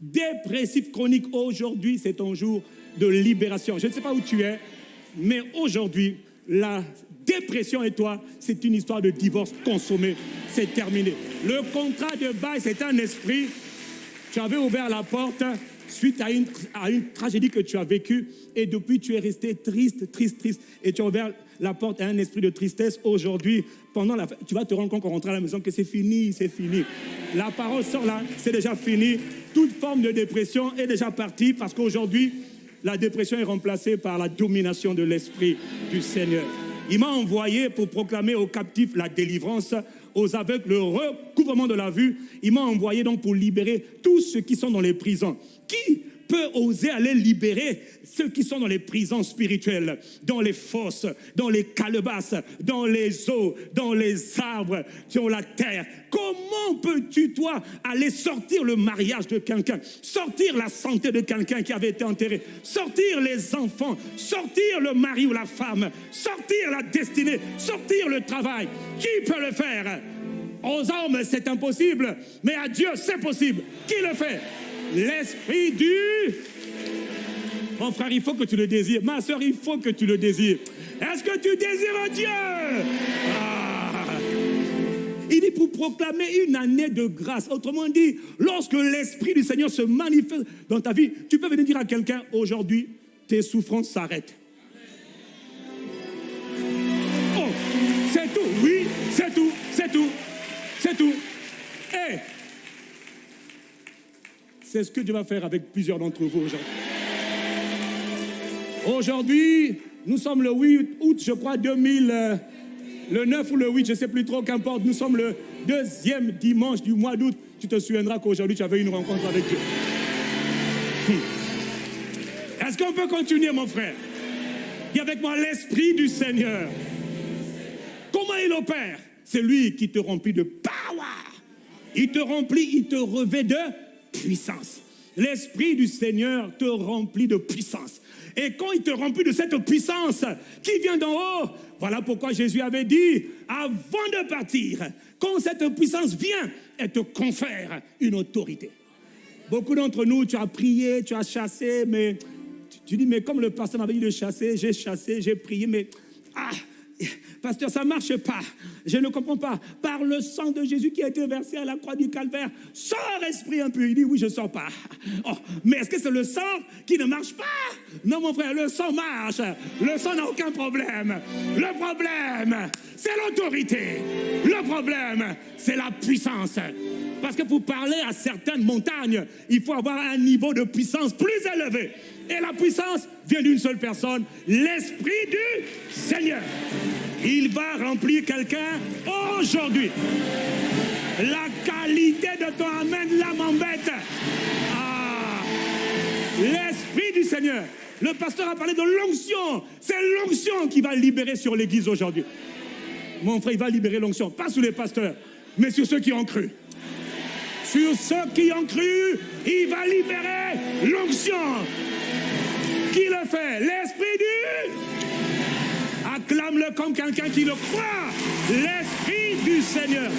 Dépressif chronique, aujourd'hui, c'est ton jour de libération. Je ne sais pas où tu es, mais aujourd'hui, la dépression et toi, c'est une histoire de divorce consommé. C'est terminé. Le contrat de bail, c'est un esprit. Tu avais ouvert la porte suite à une, à une tragédie que tu as vécue et depuis tu es resté triste, triste, triste et tu as ouvert la porte à un esprit de tristesse aujourd'hui. Pendant tu vas te rendre compte quand on rentre à la maison que c'est fini, c'est fini. La parole sort là, c'est déjà fini. Toute forme de dépression est déjà partie parce qu'aujourd'hui, la dépression est remplacée par la domination de l'esprit du Seigneur. Il m'a envoyé pour proclamer aux captifs la délivrance, aux aveugles le recouvrement de la vue. Il m'a envoyé donc pour libérer tous ceux qui sont dans les prisons. Qui peut oser aller libérer ceux qui sont dans les prisons spirituelles, dans les fosses, dans les calebasses, dans les eaux, dans les arbres, sur la terre. Comment peux-tu, toi, aller sortir le mariage de quelqu'un, sortir la santé de quelqu'un qui avait été enterré, sortir les enfants, sortir le mari ou la femme, sortir la destinée, sortir le travail? Qui peut le faire? Aux hommes, c'est impossible, mais à Dieu, c'est possible. Qui le fait? L'esprit du... Mon frère, il faut que tu le désires. Ma soeur, il faut que tu le désires. Est-ce que tu désires Dieu? Ah. Il dit pour proclamer une année de grâce. Autrement dit, lorsque l'Esprit du Seigneur se manifeste dans ta vie, tu peux venir dire à quelqu'un aujourd'hui, tes souffrances s'arrêtent. Oh, c'est tout, oui, c'est tout, c'est tout, c'est tout. Et c'est ce que Dieu va faire avec plusieurs d'entre vous aujourd'hui. Aujourd'hui, nous sommes le 8 août, je crois, 2000, euh, le 9 ou le 8, je ne sais plus trop, qu'importe. Nous sommes le deuxième dimanche du mois d'août. Tu te souviendras qu'aujourd'hui, tu avais une rencontre avec Dieu. Hmm. Est-ce qu'on peut continuer, mon frère? Dis avec moi l'Esprit du Seigneur. Comment il opère? C'est lui qui te remplit de power. Il te remplit, il te revêt de puissance. L'Esprit du Seigneur te remplit de puissance. Et quand il te remplit de cette puissance qui vient d'en haut, voilà pourquoi Jésus avait dit, avant de partir, quand cette puissance vient, elle te confère une autorité. Beaucoup d'entre nous, tu as prié, tu as chassé, mais tu dis, mais comme le pasteur m'avait dit de chasser, j'ai chassé, j'ai prié, mais ah, Pasteur, ça ne marche pas. Je ne comprends pas. Par le sang de Jésus qui a été versé à la croix du calvaire, sors esprit un peu. Il dit oui, je ne sors pas. Oh, mais est-ce que c'est le sang qui ne marche pas? Non, mon frère, le sang marche. Le sang n'a aucun problème. Le problème, c'est l'autorité. Le problème, c'est la puissance. Parce que pour parler à certaines montagnes, il faut avoir un niveau de puissance plus élevé. Et la puissance vient d'une seule personne, l'Esprit du Seigneur. Il va remplir quelqu'un aujourd'hui. La qualité de ton Amen, là m'embête. Ah, l'Esprit du Seigneur. Le pasteur a parlé de l'onction. C'est l'onction qui va libérer sur l'Église aujourd'hui. Mon frère, il va libérer l'onction. Pas sur les pasteurs, mais sur ceux qui ont cru. Sur ceux qui ont cru, il va libérer l'onction. Qui le fait? L'Esprit du... Acclame-le comme quelqu'un qui le croit. L'Esprit du Seigneur.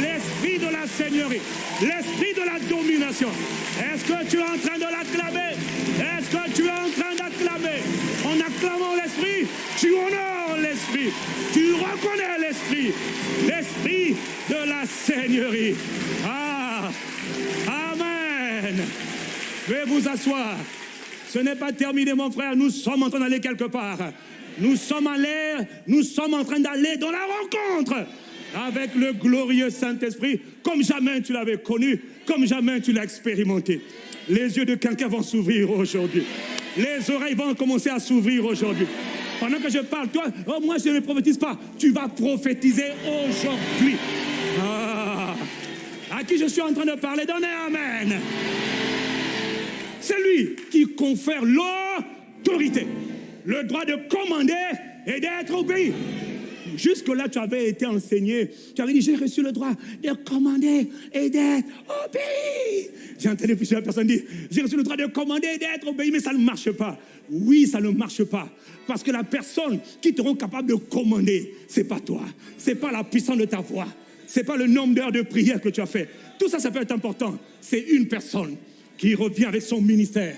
L'Esprit de la Seigneurie. L'Esprit de la domination. Est-ce que tu es en train de l'acclamer? Est-ce que tu es en train d'acclamer? En acclamant l'Esprit, tu honores l'Esprit. Tu reconnais l'Esprit. L'Esprit de la Seigneurie. Ah Amen. Veuillez vous asseoir. Ce n'est pas terminé, mon frère. Nous sommes en train d'aller quelque part. Nous sommes allés, nous sommes en train d'aller dans la rencontre avec le glorieux Saint-Esprit, comme jamais tu l'avais connu, comme jamais tu l'as expérimenté. Les yeux de quelqu'un vont s'ouvrir aujourd'hui. Les oreilles vont commencer à s'ouvrir aujourd'hui. Pendant que je parle, toi, oh, moi je ne prophétise pas. Tu vas prophétiser aujourd'hui. Ah, à qui je suis en train de parler, donnez Amen. C'est lui qui confère l'autorité, le droit de commander et d'être obéi. Jusque-là, tu avais été enseigné. Tu avais dit, j'ai reçu le droit de commander et d'être obéi. J'ai entendu plusieurs personnes dire, j'ai reçu le droit de commander et d'être obéi, mais ça ne marche pas. Oui, ça ne marche pas. Parce que la personne qui te rend capable de commander, c'est pas toi. C'est pas la puissance de ta voix. C'est pas le nombre d'heures de prière que tu as fait. Tout ça, ça peut être important. C'est une personne qui revient avec son ministère.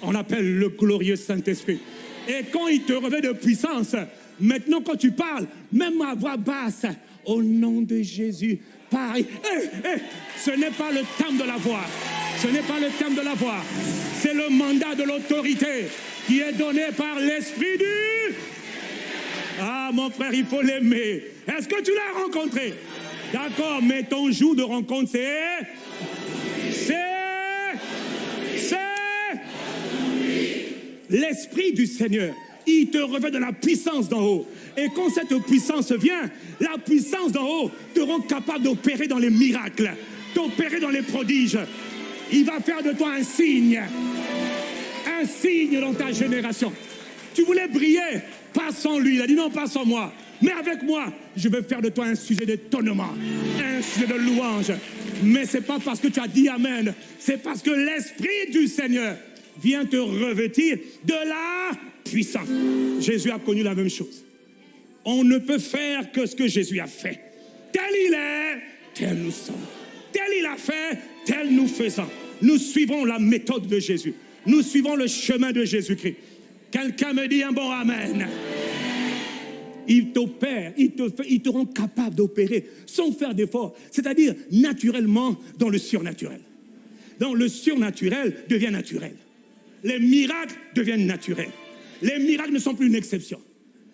On appelle le glorieux Saint-Esprit. Et quand il te revêt de puissance, maintenant quand tu parles, même à voix basse, au nom de Jésus, pareil. Eh, eh, ce n'est pas le thème de la voix. Ce n'est pas le thème de la voix. C'est le mandat de l'autorité qui est donné par l'Esprit du... Ah, mon frère, il faut l'aimer. Est-ce que tu l'as rencontré? D'accord, mais ton jour de rencontre, c'est... C'est l'Esprit du Seigneur. Il te revêt de la puissance d'en haut. Et quand cette puissance vient, la puissance d'en haut te rend capable d'opérer dans les miracles, d'opérer dans les prodiges. Il va faire de toi un signe, un signe dans ta génération. Tu voulais briller, pas sans lui. Il a dit non, pas sans moi. Mais avec moi, je veux faire de toi un sujet d'étonnement, un sujet de louange. Mais ce n'est pas parce que tu as dit Amen, c'est parce que l'Esprit du Seigneur vient te revêtir de la puissance. Jésus a connu la même chose. On ne peut faire que ce que Jésus a fait. Tel il est, tel nous sommes. Tel il a fait, tel nous faisons. Nous suivons la méthode de Jésus. Nous suivons le chemin de Jésus-Christ. Quelqu'un me dit un bon Amen. Il t'opère, il te, fait, il te rend capable d'opérer sans faire d'effort, c'est-à-dire naturellement dans le surnaturel. Dans le surnaturel devient naturel. Les miracles deviennent naturels. Les miracles ne sont plus une exception.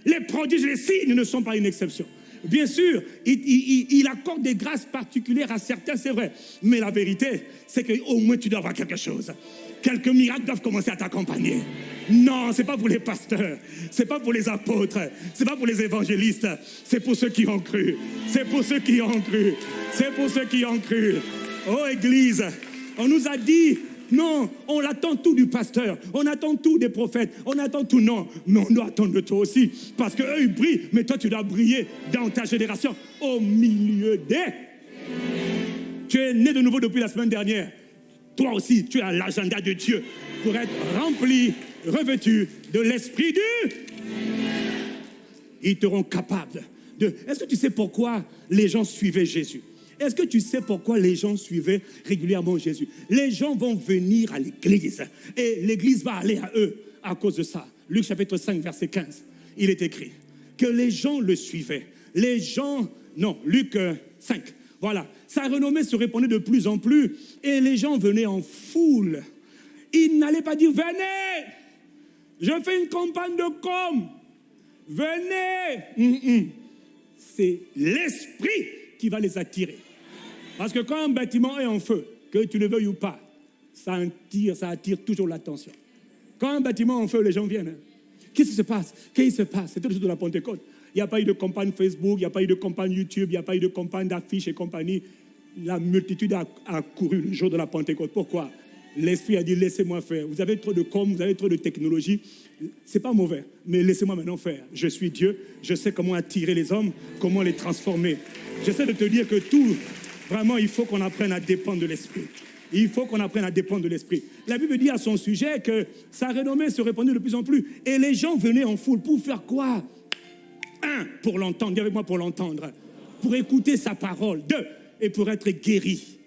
Les prodiges, les signes ne sont pas une exception. Bien sûr, il, accorde des grâces particulières à certains, c'est vrai. Mais la vérité, c'est qu'au moins tu dois avoir quelque chose. Quelques miracles doivent commencer à t'accompagner. Non, ce n'est pas pour les pasteurs, ce n'est pas pour les apôtres, ce n'est pas pour les évangélistes, c'est pour ceux qui ont cru. C'est pour ceux qui ont cru. C'est pour ceux qui ont cru. Oh Église, on nous a dit non, on attend tout du pasteur, on attend tout des prophètes, on attend tout. Non, mais on doit attendre de toi aussi. Parce qu'eux, ils brillent, mais toi, tu dois briller dans ta génération, au milieu des. Tu es né de nouveau depuis la semaine dernière. Toi aussi, tu as l'agenda de Dieu pour être rempli, revêtu de l'esprit du. Ils te rendent capable de. Est-ce que tu sais pourquoi les gens suivaient Jésus? Est-ce que tu sais pourquoi les gens suivaient régulièrement Jésus? Les gens vont venir à l'église et l'église va aller à eux à cause de ça. Luc chapitre 5, verset 15, il est écrit que les gens le suivaient. Les gens, non, Luc 5, euh, voilà. Sa renommée se répandait de plus en plus et les gens venaient en foule. Ils n'allaient pas dire, venez, je fais une campagne de com, venez. Hum, hum. C'est l'esprit qui va les attirer. Parce que quand un bâtiment est en feu, que tu le veuilles ou pas, ça attire, toujours l'attention. Quand un bâtiment est en feu, les gens viennent. Hein. Qu'est-ce qui se passe? Qu'est-ce qui se passe? C'était le jour de la Pentecôte. Il n'y a pas eu de campagne Facebook, il n'y a pas eu de campagne YouTube, il n'y a pas eu de campagne d'affiches et compagnie. La multitude a, a couru le jour de la Pentecôte. Pourquoi? L'Esprit a dit laissez-moi faire. Vous avez trop de com, vous avez trop de technologie. C'est pas mauvais, mais laissez-moi maintenant faire. Je suis Dieu, je sais comment attirer les hommes, comment les transformer. J'essaie de te dire que tout Vraiment, il faut qu'on apprenne à dépendre de l'Esprit. Il faut qu'on apprenne à dépendre de l'Esprit. La Bible dit à son sujet que sa renommée se répandait de plus en plus. Et les gens venaient en foule pour faire quoi? Un, pour l'entendre. Dis avec moi pour l'entendre. Pour écouter sa parole. Deux, et pour être guéris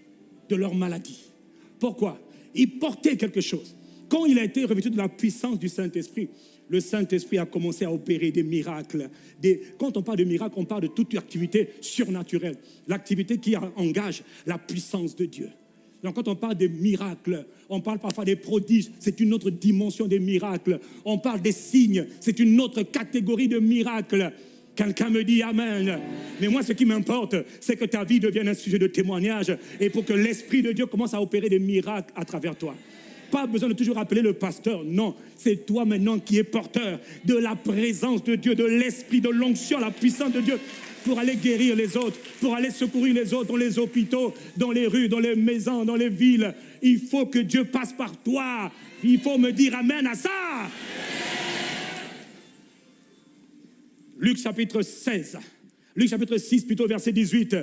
de leur maladie. Pourquoi? Il portait quelque chose. Quand il a été revêtu de la puissance du Saint-Esprit, le Saint-Esprit a commencé à opérer des miracles. Quand on parle de miracles, on parle de toute activité surnaturelle, l'activité qui engage la puissance de Dieu. Donc quand on parle des miracles, on parle parfois des prodiges, c'est une autre dimension des miracles. On parle des signes, c'est une autre catégorie de miracles. Quelqu'un me dit Amen. Mais moi, ce qui m'importe, c'est que ta vie devienne un sujet de témoignage et pour que l'Esprit de Dieu commence à opérer des miracles à travers toi pas besoin de toujours appeler le pasteur. Non, c'est toi maintenant qui es porteur de la présence de Dieu, de l'esprit, de l'onction, la puissance de Dieu pour aller guérir les autres, pour aller secourir les autres dans les hôpitaux, dans les rues, dans les maisons, dans les villes. Il faut que Dieu passe par toi. Il faut me dire Amen à ça. Luc chapitre 16, Luc chapitre 6 plutôt verset 18.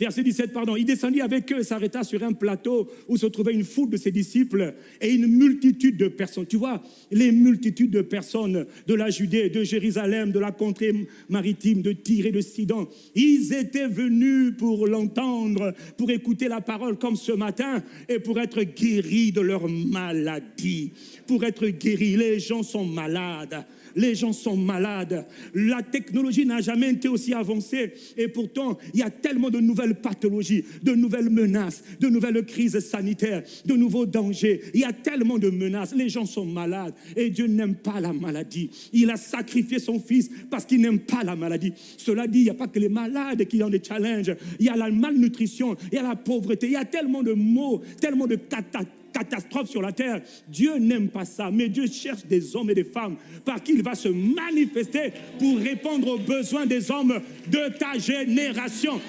Verset 17, pardon. Il descendit avec eux, s'arrêta sur un plateau où se trouvait une foule de ses disciples et une multitude de personnes. Tu vois, les multitudes de personnes de la Judée, de Jérusalem, de la contrée maritime, de Tyr et de Sidon. Ils étaient venus pour l'entendre, pour écouter la parole comme ce matin et pour être guéris de leur maladie. Pour être guéris, les gens sont malades les gens sont malades. La technologie n'a jamais été aussi avancée et pourtant, il y a tellement de nouvelles pathologies, de nouvelles menaces, de nouvelles crises sanitaires, de nouveaux dangers. Il y a tellement de menaces. Les gens sont malades et Dieu n'aime pas la maladie. Il a sacrifié son fils parce qu'il n'aime pas la maladie. Cela dit, il n'y a pas que les malades qui ont des challenges. Il y a la malnutrition, il y a la pauvreté, il y a tellement de maux, tellement de catastrophes catastrophe sur la terre. Dieu n'aime pas ça, mais Dieu cherche des hommes et des femmes par qui il va se manifester pour répondre aux besoins des hommes de ta génération.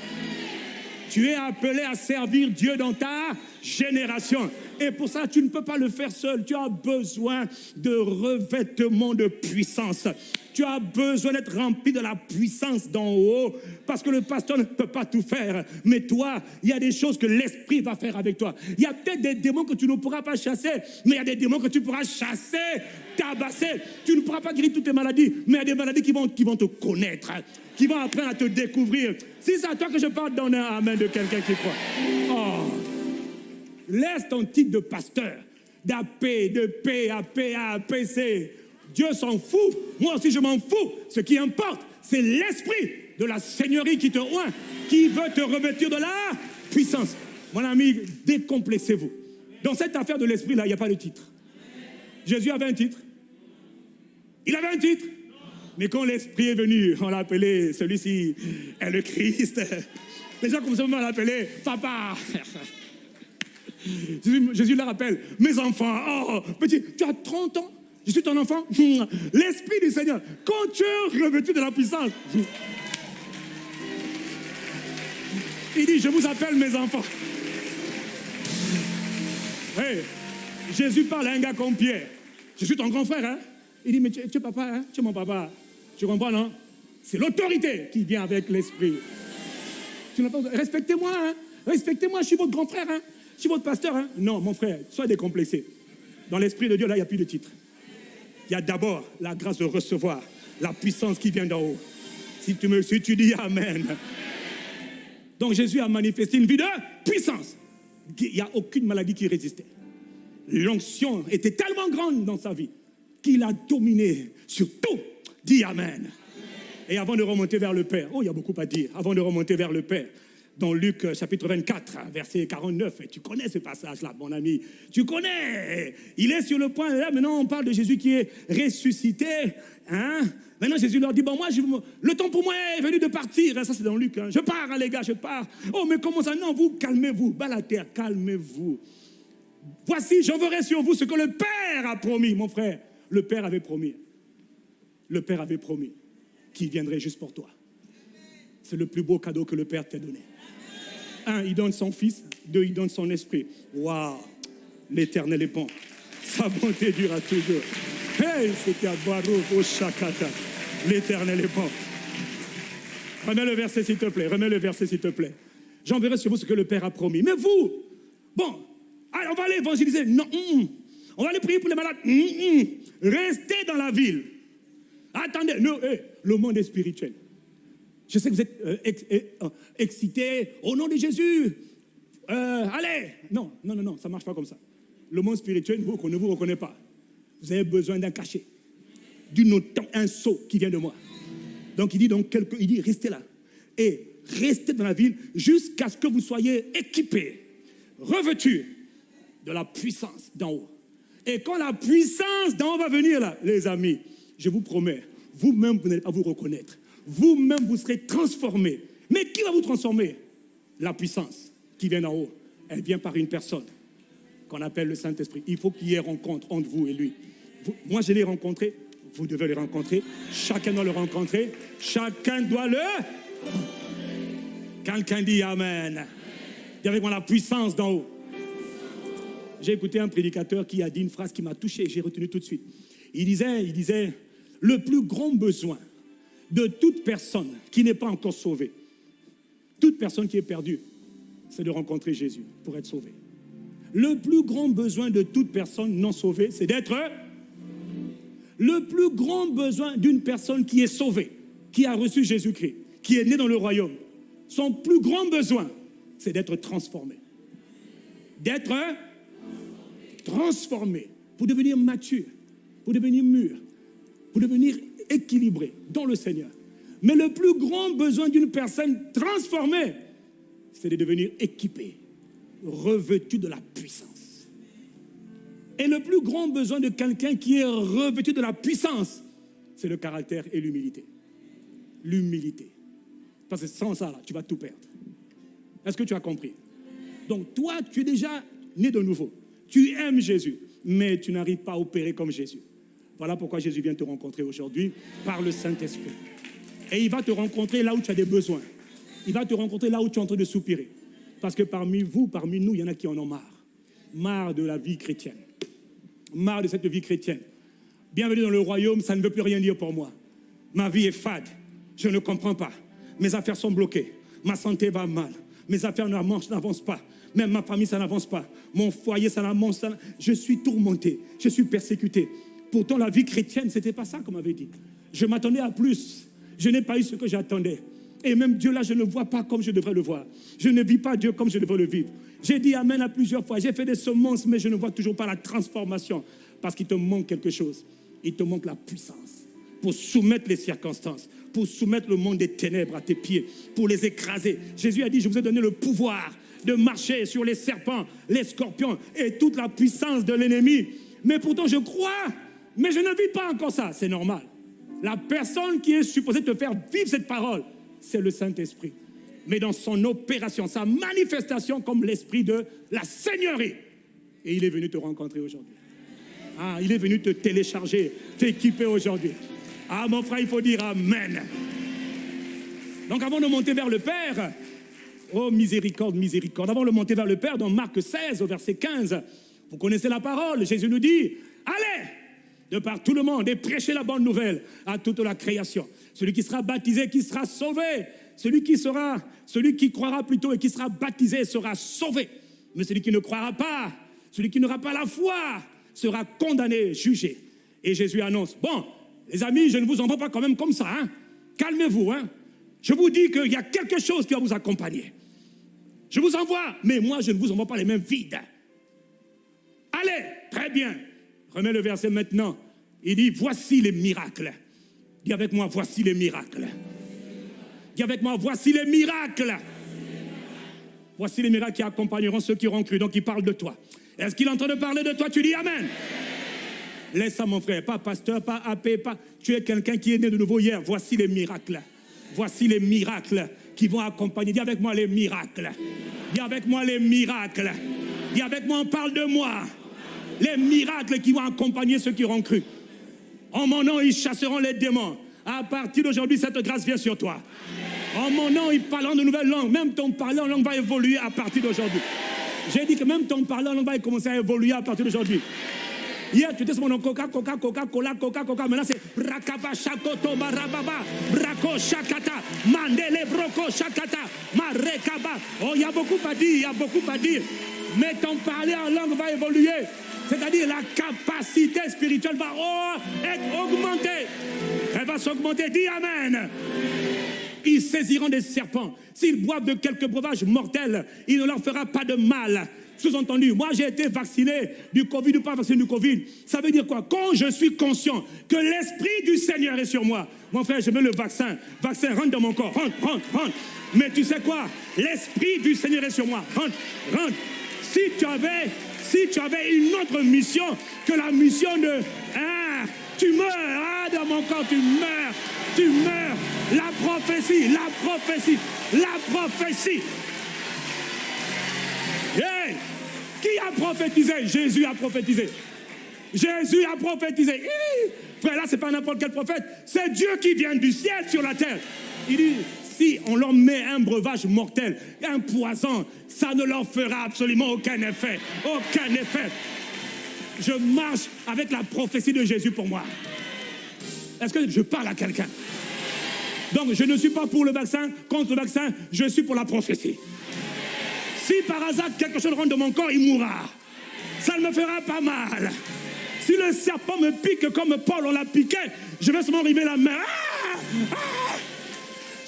Tu es appelé à servir Dieu dans ta génération. Et pour ça, tu ne peux pas le faire seul. Tu as besoin de revêtement de puissance. Tu as besoin d'être rempli de la puissance d'en haut, parce que le pasteur ne peut pas tout faire. Mais toi, il y a des choses que l'Esprit va faire avec toi. Il y a peut-être des démons que tu ne pourras pas chasser, mais il y a des démons que tu pourras chasser, tabasser. Tu ne pourras pas guérir toutes tes maladies, mais il y a des maladies qui vont, qui vont te connaître, qui vont apprendre à te découvrir. Si c'est à toi que je parle, donne un amen de quelqu'un qui croit. Oh. Laisse ton titre de pasteur, d'AP, de P, AP, APC. Dieu s'en fout. Moi aussi, je m'en fous. Ce qui importe, c'est l'esprit de la Seigneurie qui te oint, qui veut te revêtir de la puissance. Mon ami, décomplexez-vous. Dans cette affaire de l'esprit, là, il n'y a pas de titre. Jésus avait un titre. Il avait un titre. Mais quand l'esprit est venu, on l'a appelé, celui-ci est le Christ. Les gens commencent à l'appeler Papa. Jésus, Jésus le rappelle, mes enfants, oh, petit, tu as 30 ans, je suis ton enfant. L'Esprit du Seigneur, quand tu es revêtu de la puissance, il dit, je vous appelle mes enfants. Hey, Jésus parle à un gars comme Pierre. Je suis ton grand frère. Hein? Il dit, mais tu, es papa, hein? tu es mon papa. Tu comprends, non? C'est l'autorité qui vient avec l'esprit. Respectez-moi, hein? respectez-moi, je suis votre grand frère. Hein? Suis votre pasteur. Hein? Non, mon frère, sois décomplexé. Dans l'esprit de Dieu, là, il n'y a plus de titre. Il y a d'abord la grâce de recevoir la puissance qui vient d'en haut. Si tu me suis, tu dis Amen. Donc Jésus a manifesté une vie de puissance. Il n'y a aucune maladie qui résistait. L'onction était tellement grande dans sa vie qu'il a dominé sur tout. Dis Amen. Et avant de remonter vers le Père, oh, il y a beaucoup à dire. Avant de remonter vers le Père, dans Luc euh, chapitre 24, verset 49. Et tu connais ce passage-là, mon ami. Tu connais. Il est sur le point. Là, maintenant, on parle de Jésus qui est ressuscité. Hein? Maintenant, Jésus leur dit, bon, moi, le temps pour moi est venu de partir. Ça, c'est dans Luc. Hein. Je pars, hein, les gars, je pars. Oh, mais comment ça? Non, vous, calmez-vous. Bas la terre, calmez-vous. Voici, j'enverrai sur vous ce que le Père a promis, mon frère. Le Père avait promis. Le Père avait promis qu'il viendrait juste pour toi. C'est le plus beau cadeau que le Père t'a donné. Un, il donne son Fils. Deux, il donne son Esprit. Waouh L'éternel est bon. Sa bonté durera toujours. Hey, c'était à au Shakata. L'éternel est bon. Remets le verset, s'il te plaît. Remets le verset, s'il te plaît. J'enverrai sur vous ce que le Père a promis. Mais vous, bon, on va aller évangéliser. Non, mm, mm. on va aller prier pour les malades. Mm, Restez dans la ville. Attendez, le monde est spirituel. Je sais que vous êtes euh, euh, excités au nom de Jésus. Euh, allez, non, non, non, non, ça ne marche pas comme ça. Le monde spirituel vous, ne vous reconnaît pas. Vous avez besoin d'un cachet, d'une un saut qui vient de moi. Donc il dit donc quelque, il dit restez là et restez dans la ville jusqu'à ce que vous soyez équipés, revêtus de la puissance d'en haut. Et quand la puissance d'en haut va venir là, les amis, je vous promets, vous-même vous n'allez pas vous reconnaître vous-même vous serez transformé. Mais qui va vous transformer? La puissance qui vient d'en haut, elle vient par une personne qu'on appelle le Saint-Esprit. Il faut qu'il y ait rencontre entre vous et lui. moi, je l'ai rencontré, vous devez le rencontrer. Chacun doit le rencontrer. Chacun doit le... Quelqu'un dit Amen. Dis avec moi la puissance d'en haut. J'ai écouté un prédicateur qui a dit une phrase qui m'a touché, j'ai retenu tout de suite. Il disait, il disait, le plus grand besoin de toute personne qui n'est pas encore sauvée, toute personne qui est perdue, c'est de rencontrer Jésus pour être sauvée. Le plus grand besoin de toute personne non sauvée, c'est d'être... Le plus grand besoin d'une personne qui est sauvée, qui a reçu Jésus-Christ, qui est née dans le royaume, son plus grand besoin, c'est d'être transformé. D'être transformé pour devenir mature, pour devenir mûr, pour devenir équilibré dans le Seigneur. Mais le plus grand besoin d'une personne transformée, c'est de devenir équipé, revêtu de la puissance. Et le plus grand besoin de quelqu'un qui est revêtu de la puissance, c'est le caractère et l'humilité. L'humilité. Parce que sans ça, tu vas tout perdre. Est-ce que tu as compris? Donc toi, tu es déjà né de nouveau. Tu aimes Jésus, mais tu n'arrives pas à opérer comme Jésus. Voilà pourquoi Jésus vient te rencontrer aujourd'hui par le Saint-Esprit. Et il va te rencontrer là où tu as des besoins. Il va te rencontrer là où tu es en train de soupirer. Parce que parmi vous, parmi nous, il y en a qui en ont marre. Marre de la vie chrétienne. Marre de cette vie chrétienne. Bienvenue dans le royaume, ça ne veut plus rien dire pour moi. Ma vie est fade. Je ne comprends pas. Mes affaires sont bloquées. Ma santé va mal. Mes affaires n'avancent pas. Même ma famille, ça n'avance pas. Mon foyer, ça n'avance pas. Je suis tourmenté. Je suis persécuté. Pourtant, la vie chrétienne, ce n'était pas ça qu'on m'avait dit. Je m'attendais à plus. Je n'ai pas eu ce que j'attendais. Et même Dieu là, je ne vois pas comme je devrais le voir. Je ne vis pas Dieu comme je devrais le vivre. J'ai dit Amen à plusieurs fois. J'ai fait des semences, mais je ne vois toujours pas la transformation. Parce qu'il te manque quelque chose. Il te manque la puissance pour soumettre les circonstances, pour soumettre le monde des ténèbres à tes pieds, pour les écraser. Jésus a dit, je vous ai donné le pouvoir de marcher sur les serpents, les scorpions et toute la puissance de l'ennemi. Mais pourtant, je crois, mais je ne vis pas encore ça. C'est normal. La personne qui est supposée te faire vivre cette parole, c'est le Saint-Esprit. Mais dans son opération, sa manifestation comme l'esprit de la Seigneurie. Et il est venu te rencontrer aujourd'hui. Ah, il est venu te télécharger, t'équiper aujourd'hui. Ah, mon frère, il faut dire Amen. Donc, avant de monter vers le Père, oh miséricorde, miséricorde, avant de monter vers le Père, dans Marc 16, au verset 15, vous connaissez la parole, Jésus nous dit Allez de par tout le monde et prêchez la bonne nouvelle à toute la création. Celui qui sera baptisé, qui sera sauvé, celui qui sera, celui qui croira plutôt et qui sera baptisé sera sauvé. Mais celui qui ne croira pas, celui qui n'aura pas la foi, sera condamné, jugé. Et Jésus annonce, bon, les amis, je ne vous envoie pas quand même comme ça, hein. Calmez-vous, hein. Je vous dis qu'il y a quelque chose qui va vous accompagner. Je vous envoie, mais moi, je ne vous envoie pas les mains vides. Allez, très bien. Remets le verset maintenant. Il dit, voici les miracles. Dis avec moi, voici les miracles. Dis avec moi, voici les miracles. Voici les miracles qui accompagneront ceux qui auront cru. Donc, il parle de toi. Est-ce qu'il est en train de parler de toi? Tu dis Amen. Laisse ça, mon frère. Pas pasteur, pas AP, pas. Tu es quelqu'un qui est né de nouveau hier. Voici les miracles. Voici les miracles qui vont accompagner. Dis avec moi les miracles. Dis avec moi les miracles. Dis avec moi, on parle de moi. Les miracles qui vont accompagner ceux qui auront cru. En mon nom, ils chasseront les démons. À partir d'aujourd'hui, cette grâce vient sur toi. En mon nom, ils parleront de nouvelles langues. Même ton parler en langue va évoluer à partir d'aujourd'hui. J'ai dit que même ton parler en langue va commencer à évoluer à partir d'aujourd'hui. Hier, tu étais sur mon nom Coca, Coca, Coca, Cola, Coca, Coca. Maintenant, c'est Brakaba, Shakoto, Barababa, Brako, Shakata, Mandele, Broko, Shakata, Marekaba. Oh, il y a beaucoup à dire, il y a beaucoup à dire. Mais ton parler en langue va évoluer. C'est-à-dire la capacité spirituelle va être augmentée. Elle va s'augmenter. Dis Amen. Ils saisiront des serpents. S'ils boivent de quelques breuvages mortels, il ne leur fera pas de mal. Sous-entendu, moi j'ai été vacciné du Covid ou pas vacciné du Covid. Ça veut dire quoi? Quand je suis conscient que l'Esprit du Seigneur est sur moi, mon frère, je mets le vaccin. Vaccin rentre dans mon corps. Rentre, rentre, rentre. Mais tu sais quoi? L'Esprit du Seigneur est sur moi. Rentre, rentre. Si tu avais, si tu avais une autre mission que la mission de... Ah, tu meurs. Ah, dans mon corps, tu meurs. Tu meurs. La prophétie, la prophétie, la prophétie. Qui a prophétisé? Jésus a prophétisé. Jésus a prophétisé. frère, là, c'est pas n'importe quel prophète. C'est Dieu qui vient du ciel sur la terre. Il dit, si on leur met un breuvage mortel, un poison, ça ne leur fera absolument aucun effet. Aucun effet. Je marche avec la prophétie de Jésus pour moi. Est-ce que je parle à quelqu'un? Donc, je ne suis pas pour le vaccin, contre le vaccin, je suis pour la prophétie. Si par hasard quelque chose rentre dans mon corps, il mourra. Ça ne me fera pas mal. Si le serpent me pique comme Paul on l'a piqué, je vais seulement arriver la main. Ah, ah.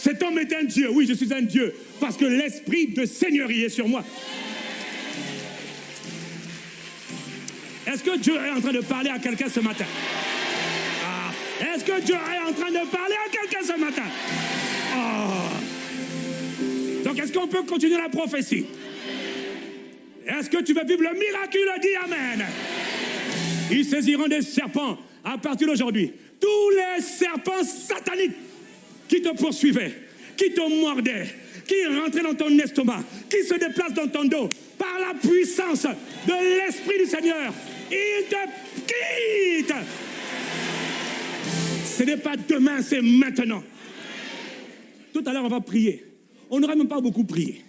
Cet homme est un Dieu. Oui, je suis un Dieu. Parce que l'esprit de Seigneurie est sur moi. Est-ce que Dieu est en train de parler à quelqu'un ce matin? Ah. Est-ce que Dieu est en train de parler à quelqu'un ce matin? Donc, est-ce qu'on peut continuer la prophétie? Est-ce que tu veux vivre le miracle? Dis Amen. Ils saisiront des serpents à partir d'aujourd'hui. Tous les serpents sataniques qui te poursuivaient, qui te mordaient, qui rentraient dans ton estomac, qui se déplacent dans ton dos, par la puissance de l'Esprit du Seigneur, ils te quittent. Ce n'est pas demain, c'est maintenant. Tout à l'heure, on va prier. On n'aura même pas beaucoup prié.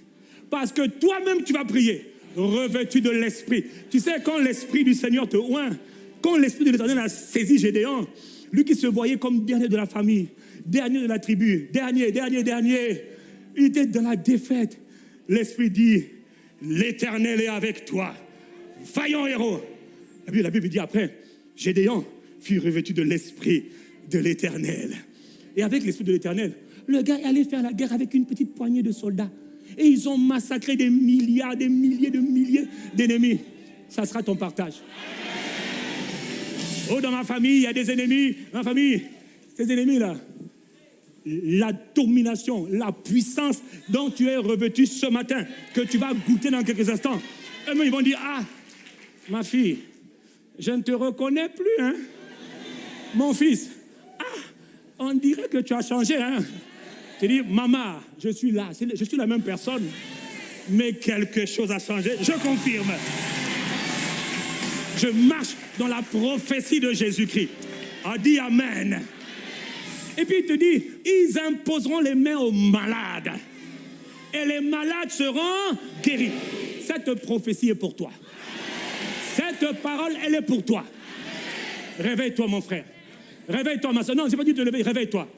Parce que toi-même, tu vas prier revêtu de l'Esprit. Tu sais, quand l'Esprit du Seigneur te oint, quand l'Esprit de l'Éternel a saisi Gédéon, lui qui se voyait comme dernier de la famille, dernier de la tribu, dernier, dernier, dernier, il était dans la défaite. L'Esprit dit, l'Éternel est avec toi. Vaillant héros. La Bible dit après, Gédéon fut revêtu de l'Esprit de l'Éternel. Et avec l'Esprit de l'Éternel, le gars allait faire la guerre avec une petite poignée de soldats. Et ils ont massacré des milliards, des milliers de milliers d'ennemis. Ça sera ton partage. Oh, dans ma famille, il y a des ennemis. Ma famille, ces ennemis-là, la domination, la puissance dont tu es revêtu ce matin, que tu vas goûter dans quelques instants. Et ils vont dire, ah, ma fille, je ne te reconnais plus, hein. Mon fils, ah, on dirait que tu as changé, hein. Tu dis, maman, je suis là, je suis la même personne, mais quelque chose a changé, je confirme. Je marche dans la prophétie de Jésus-Christ. A dit Amen. Et puis il te dit, ils imposeront les mains aux malades. Et les malades seront guéris. Cette prophétie est pour toi. Cette parole, elle est pour toi. Réveille-toi, mon frère. Réveille-toi, ma soeur. Non, je n'ai pas dit de te lever, réveille-toi.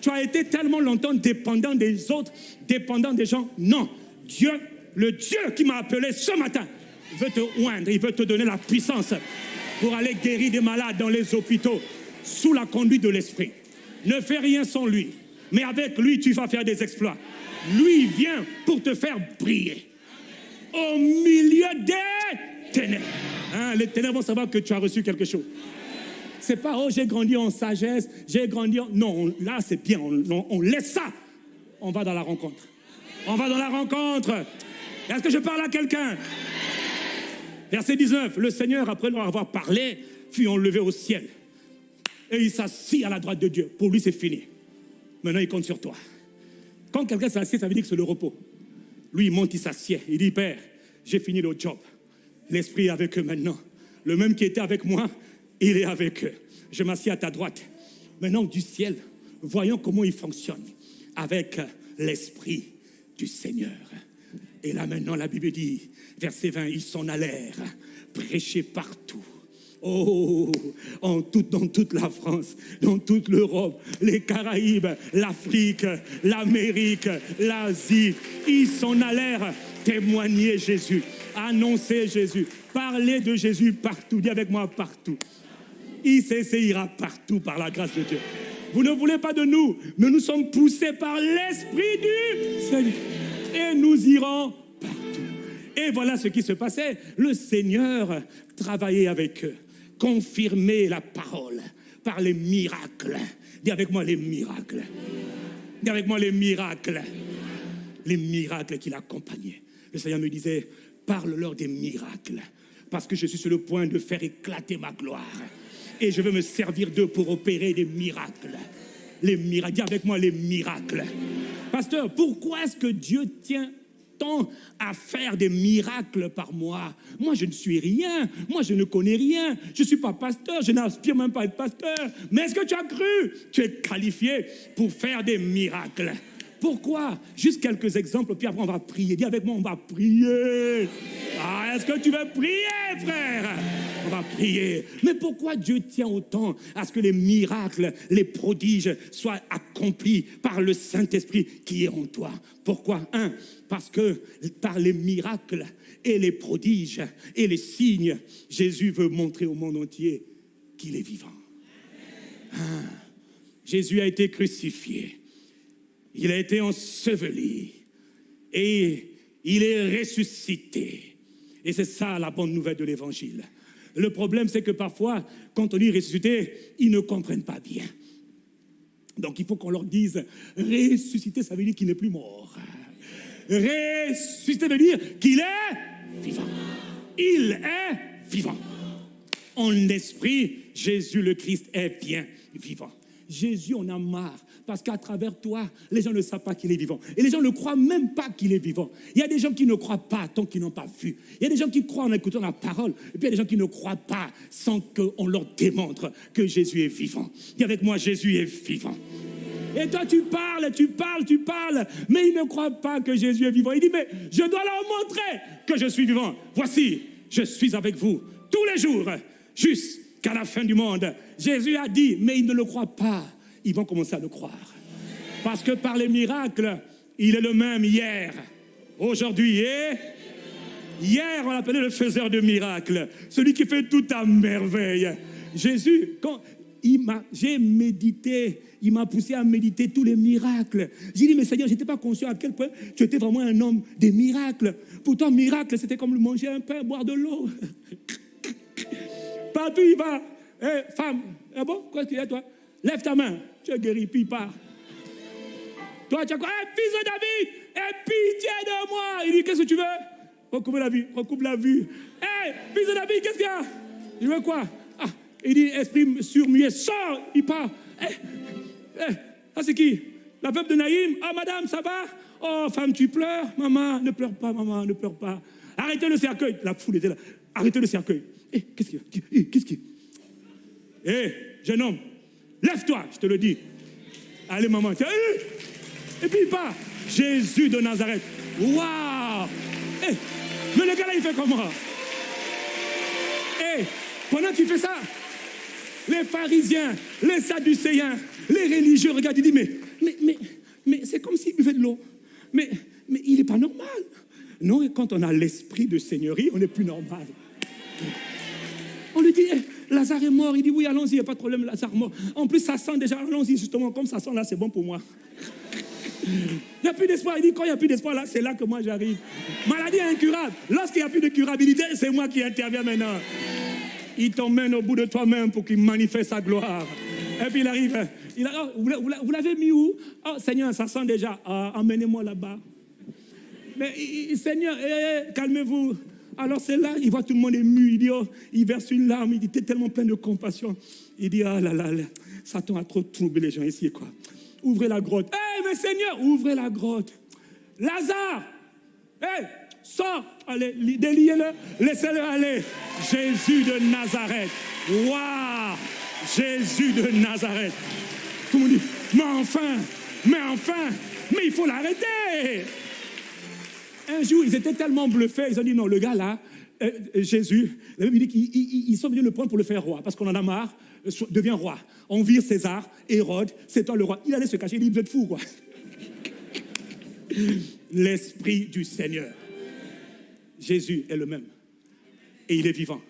Tu as été tellement longtemps dépendant des autres, dépendant des gens. Non. Dieu, le Dieu qui m'a appelé ce matin, veut te oindre, il veut te donner la puissance pour aller guérir des malades dans les hôpitaux sous la conduite de l'Esprit. Ne fais rien sans lui, mais avec lui, tu vas faire des exploits. Lui vient pour te faire briller au milieu des ténèbres. Hein, les ténèbres vont savoir que tu as reçu quelque chose. C'est pas, oh, j'ai grandi en sagesse, j'ai grandi en... Non, là, c'est bien, on, on laisse ça. On va dans la rencontre. On va dans la rencontre. Est-ce que je parle à quelqu'un? Verset 19, le Seigneur, après leur avoir parlé, fut enlevé au ciel. Et il s'assit à la droite de Dieu. Pour lui, c'est fini. Maintenant, il compte sur toi. Quand quelqu'un s'assied, ça veut dire que c'est le repos. Lui, il monte, il s'assied. Il dit, Père, j'ai fini le job. L'Esprit est avec eux maintenant. Le même qui était avec moi, il est avec eux. Je m'assieds à ta droite. Maintenant, du ciel, voyons comment il fonctionne avec l'Esprit du Seigneur. Et là maintenant, la Bible dit, verset 20, ils s'en allèrent, prêcher partout. Oh, en dans toute la France, dans toute l'Europe, les Caraïbes, l'Afrique, l'Amérique, l'Asie, ils s'en allèrent témoigner Jésus, annoncer Jésus, parler de Jésus partout. Dis avec moi partout. Il s'essayera partout par la grâce de Dieu. Vous ne voulez pas de nous, mais nous sommes poussés par l'Esprit du Seigneur et nous irons partout. Et voilà ce qui se passait. Le Seigneur travaillait avec eux, confirmait la parole par les miracles. Dis avec moi les miracles. Dis avec moi les miracles. Les miracles qui l'accompagnaient. Le Seigneur me disait, parle-leur des miracles, parce que je suis sur le point de faire éclater ma gloire. Et je veux me servir d'eux pour opérer des miracles. Les miracles. Dis avec moi les miracles. Pasteur, pourquoi est-ce que Dieu tient à faire des miracles par moi. Moi, je ne suis rien. Moi, je ne connais rien. Je ne suis pas pasteur. Je n'aspire même pas à être pasteur. Mais est-ce que tu as cru? Tu es qualifié pour faire des miracles. Pourquoi? Juste quelques exemples, puis après on va prier. Dis avec moi, on va prier. Ah, est-ce que tu veux prier, frère? On va prier. Mais pourquoi Dieu tient autant à ce que les miracles, les prodiges soient accomplis par le Saint-Esprit qui est en toi? Pourquoi? Un, parce que par les miracles et les prodiges et les signes, Jésus veut montrer au monde entier qu'il est vivant. Jésus a été crucifié il a été enseveli et il est ressuscité. Et c'est ça la bonne nouvelle de l'évangile. Le problème, c'est que parfois, quand on dit ressuscité, ils ne comprennent pas bien. Donc il faut qu'on leur dise, ressuscité, ça veut dire qu'il n'est plus mort. Ressuscité veut dire qu'il est vivant. Il est vivant. En esprit, Jésus le Christ est bien vivant. Jésus, on a marre parce qu'à travers toi, les gens ne savent pas qu'il est vivant. Et les gens ne croient même pas qu'il est vivant. Il y a des gens qui ne croient pas tant qu'ils n'ont pas vu. Il y a des gens qui croient en écoutant la parole. Et puis il y a des gens qui ne croient pas sans qu'on leur démontre que Jésus est vivant. Dis avec moi, Jésus est vivant. Et toi, tu parles, tu parles, tu parles, mais ils ne croient pas que Jésus est vivant. Il dit, mais je dois leur montrer que je suis vivant. Voici, je suis avec vous tous les jours, jusqu'à la fin du monde. Jésus a dit, mais ils ne le croient pas ils vont commencer à le croire. Parce que par les miracles, il est le même hier, aujourd'hui et hier, on l'appelait le faiseur de miracles, celui qui fait tout à merveille. Jésus, quand j'ai médité, il m'a poussé à méditer tous les miracles. J'ai dit, mais Seigneur, je n'étais pas conscient à quel point tu étais vraiment un homme des miracles. Pourtant, miracle, c'était comme manger un pain, boire de l'eau. Partout il va. Eh, femme, ah bon, quoi tu es toi? Lève ta main. Tu es guéri, puis part. Toi, tu as quoi? Eh, fils de David, aie pitié de moi. Il dit, qu'est-ce que tu veux? Recoupe la vue, recoupe la vue. Hé, fils de David, qu'est-ce qu'il y a? Je veux quoi? Ah, Il dit, esprit surmuet, sors, il part. Eh, eh, ça c'est qui? La veuve de Naïm. Ah, madame, ça va? Oh, femme, tu pleures Maman, ne pleure pas, maman, ne pleure pas. Arrêtez le cercueil. La foule était là. Arrêtez le cercueil. Eh, qu'est-ce qu'il y a? Qu'est-ce qu'il y a? Eh, jeune homme, lève-toi, je te le dis. Allez, maman. Tiens, eh, et puis il part. Jésus de Nazareth. Waouh Eh, mais le gars là, il fait comment Eh, pendant qu'il fait ça, les pharisiens, les sadducéens, les religieux regardent, ils disent, mais, mais, c'est comme s'il buvait de l'eau. Mais, mais il n'est pas normal. Non, quand on a l'esprit de seigneurie, on n'est plus normal. Lazare est mort. Il dit, oui, allons-y, il n'y a pas de problème, Lazare mort. En plus, ça sent déjà, allons-y, justement, comme ça sent là, c'est bon pour moi. Il n'y a plus d'espoir. Il dit, quand il n'y a plus d'espoir, là, c'est là que moi j'arrive. Maladie incurable. Lorsqu'il n'y a plus de curabilité, c'est moi qui interviens maintenant. Il t'emmène au bout de toi-même pour qu'il manifeste sa gloire. Et puis il arrive. Il a, oh, vous l'avez mis où? Oh Seigneur, ça sent déjà. Ah, emmenez-moi là-bas. Mais Seigneur, calmez-vous. Alors c'est là, il voit tout le monde ému. Il dit, oh, il verse une larme. Il t'es tellement plein de compassion. Il dit, ah là là, là Satan a trop troublé les gens ici, quoi. Ouvrez la grotte. Eh, mais Seigneur, ouvrez la grotte. Lazare, hé, sors, allez, déliez-le, laissez-le aller. Jésus de Nazareth. Waouh, Jésus de Nazareth. Tout le monde dit, mais enfin, mais enfin, mais il faut l'arrêter. Un jour, ils étaient tellement bluffés, ils ont dit, non, le gars là, euh, euh, Jésus, la Bible dit qu'ils sont venus le prendre pour le faire roi, parce qu'on en a marre, euh, devient roi. On vire César, Hérode, c'est toi le roi. Il allait se cacher, il dit, vous êtes fou, quoi. L'Esprit du Seigneur. Jésus est le même. Et il est vivant.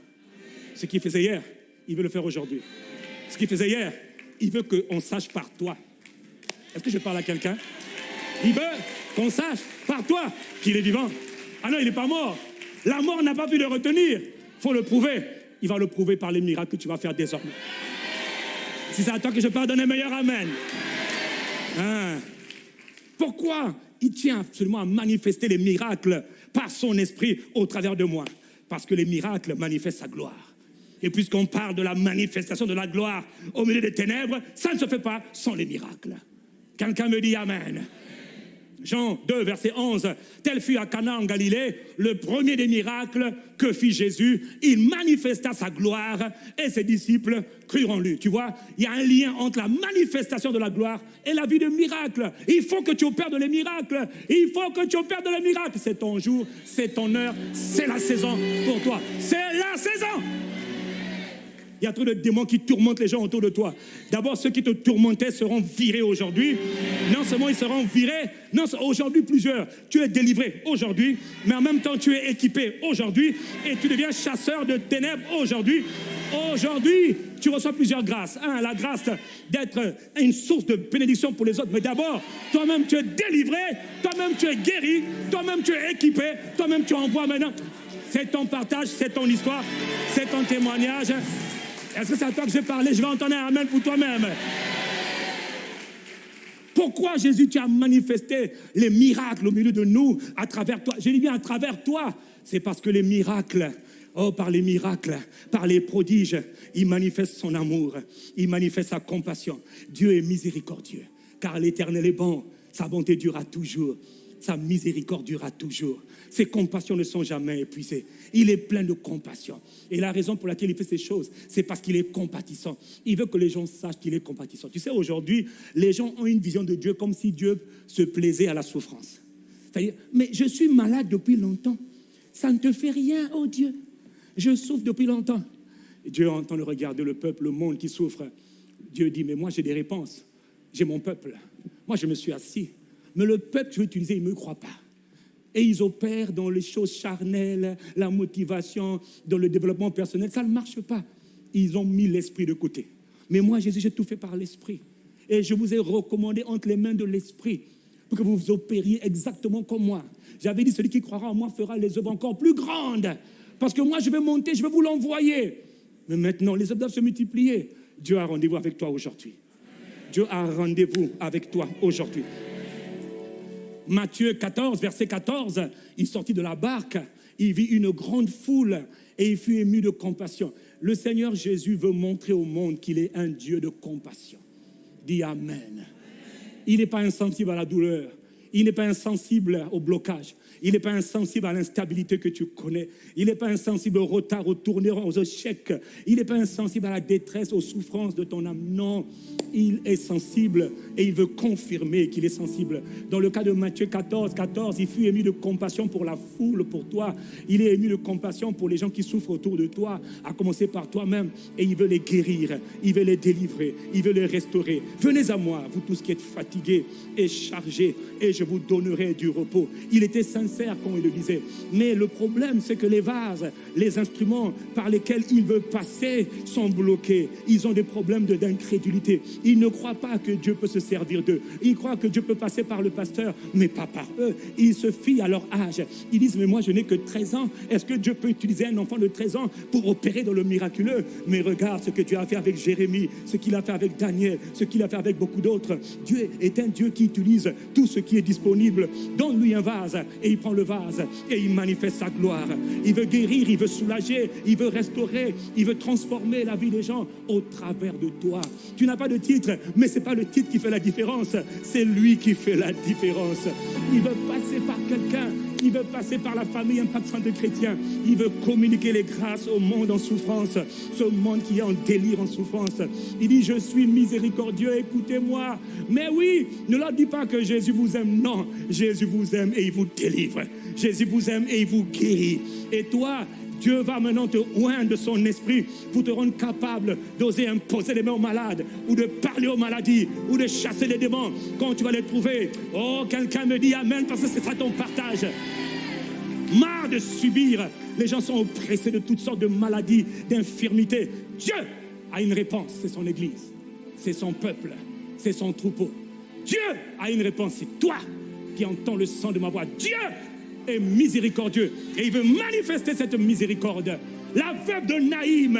Ce qu'il faisait hier, il veut le faire aujourd'hui. Ce qu'il faisait hier, il veut qu'on sache par toi. Est-ce que je parle à quelqu'un? Il veut qu'on sache par toi qu'il est vivant. Ah non, il n'est pas mort. La mort n'a pas pu le retenir. Il faut le prouver. Il va le prouver par les miracles que tu vas faire désormais. Si c'est à toi que je parle, donne un meilleur Amen. Hein? Pourquoi il tient absolument à manifester les miracles par son esprit au travers de moi? Parce que les miracles manifestent sa gloire. Et puisqu'on parle de la manifestation de la gloire au milieu des ténèbres, ça ne se fait pas sans les miracles. Quelqu'un me dit Amen. Jean 2, verset 11, tel fut à Cana en Galilée le premier des miracles que fit Jésus. Il manifesta sa gloire et ses disciples crurent en lui. Tu vois, il y a un lien entre la manifestation de la gloire et la vie de miracle. Il faut que tu opères de les miracles. Il faut que tu opères de les miracles. C'est ton jour, c'est ton heure, c'est la saison pour toi. C'est la saison. Il y a trop de démons qui tourmentent les gens autour de toi. D'abord, ceux qui te tourmentaient seront virés aujourd'hui. Non seulement ils seront virés, non, aujourd'hui plusieurs. Tu es délivré aujourd'hui, mais en même temps tu es équipé aujourd'hui et tu deviens chasseur de ténèbres aujourd'hui. Aujourd'hui, tu reçois plusieurs grâces. Un, la grâce d'être une source de bénédiction pour les autres. Mais d'abord, toi-même tu es délivré, toi-même tu es guéri, toi-même tu es équipé, toi-même tu envoies maintenant. C'est ton partage, c'est ton histoire, c'est ton témoignage. Est-ce que c'est à toi que je parler? Je vais entendre un Amen pour toi-même. Pourquoi Jésus, tu as manifesté les miracles au milieu de nous, à travers toi? Je dis bien à travers toi. C'est parce que les miracles, oh, par les miracles, par les prodiges, il manifeste son amour, il manifeste sa compassion. Dieu est miséricordieux, car l'Éternel est bon, sa bonté durera toujours, sa miséricorde durera toujours. Ses compassions ne sont jamais épuisées. Il est plein de compassion. Et la raison pour laquelle il fait ces choses, c'est parce qu'il est compatissant. Il veut que les gens sachent qu'il est compatissant. Tu sais, aujourd'hui, les gens ont une vision de Dieu comme si Dieu se plaisait à la souffrance. C'est-à-dire, mais je suis malade depuis longtemps. Ça ne te fait rien, oh Dieu. Je souffre depuis longtemps. Dieu entend le regard de le peuple, le monde qui souffre. Dieu dit, mais moi j'ai des réponses. J'ai mon peuple. Moi je me suis assis. Mais le peuple je veux utiliser, il ne me croit pas et ils opèrent dans les choses charnelles, la motivation, dans le développement personnel. Ça ne marche pas. Ils ont mis l'esprit de côté. Mais moi, Jésus, j'ai tout fait par l'esprit. Et je vous ai recommandé entre les mains de l'esprit pour que vous opériez exactement comme moi. J'avais dit, celui qui croira en moi fera les œuvres encore plus grandes. Parce que moi, je vais monter, je vais vous l'envoyer. Mais maintenant, les œuvres doivent se multiplier. Dieu a rendez-vous avec toi aujourd'hui. Dieu a rendez-vous avec toi aujourd'hui. Matthieu 14, verset 14, il sortit de la barque, il vit une grande foule et il fut ému de compassion. Le Seigneur Jésus veut montrer au monde qu'il est un Dieu de compassion. Dis Amen. Il n'est pas insensible à la douleur. Il n'est pas insensible au blocage. Il n'est pas insensible à l'instabilité que tu connais. Il n'est pas insensible au retard, au tournure, aux échecs. Il n'est pas insensible à la détresse, aux souffrances de ton âme. Non, il est sensible et il veut confirmer qu'il est sensible. Dans le cas de Matthieu 14, 14, il fut ému de compassion pour la foule, pour toi. Il est ému de compassion pour les gens qui souffrent autour de toi, à commencer par toi-même. Et il veut les guérir, il veut les délivrer, il veut les restaurer. Venez à moi, vous tous qui êtes fatigués et chargés, et je vous donnerai du repos. Il était sincère quand il le disait. Mais le problème, c'est que les vases, les instruments par lesquels il veut passer sont bloqués. Ils ont des problèmes d'incrédulité. Ils ne croient pas que Dieu peut se servir d'eux. Ils croient que Dieu peut passer par le pasteur, mais pas par eux. Ils se fient à leur âge. Ils disent, mais moi je n'ai que 13 ans. Est-ce que Dieu peut utiliser un enfant de 13 ans pour opérer dans le miraculeux? Mais regarde ce que Dieu a fait avec Jérémie, ce qu'il a fait avec Daniel, ce qu'il a fait avec beaucoup d'autres. Dieu est un Dieu qui utilise tout ce qui est disponible. Donne-lui un vase et il prend le vase et il manifeste sa gloire. Il veut guérir, il veut soulager, il veut restaurer, il veut transformer la vie des gens au travers de toi. Tu n'as pas de titre, mais ce n'est pas le titre qui fait la différence, c'est lui qui fait la différence. Il veut passer par quelqu'un il veut passer par la famille impactante de chrétiens. Il veut communiquer les grâces au monde en souffrance, ce monde qui est en délire, en souffrance. Il dit, je suis miséricordieux, écoutez-moi. Mais oui, ne leur dis pas que Jésus vous aime. Non, Jésus vous aime et il vous délivre. Jésus vous aime et il vous guérit. Et toi, Dieu va maintenant te oindre de son esprit pour te rendre capable d'oser imposer les mains aux malades ou de parler aux maladies ou de chasser les démons quand tu vas les trouver. Oh, quelqu'un me dit Amen parce que c'est ça ton partage. Marre de subir. Les gens sont oppressés de toutes sortes de maladies, d'infirmités. Dieu a une réponse, c'est son Église, c'est son peuple, c'est son troupeau. Dieu a une réponse, c'est toi qui entends le sang de ma voix. Dieu est miséricordieux et il veut manifester cette miséricorde. La veuve de Naïm,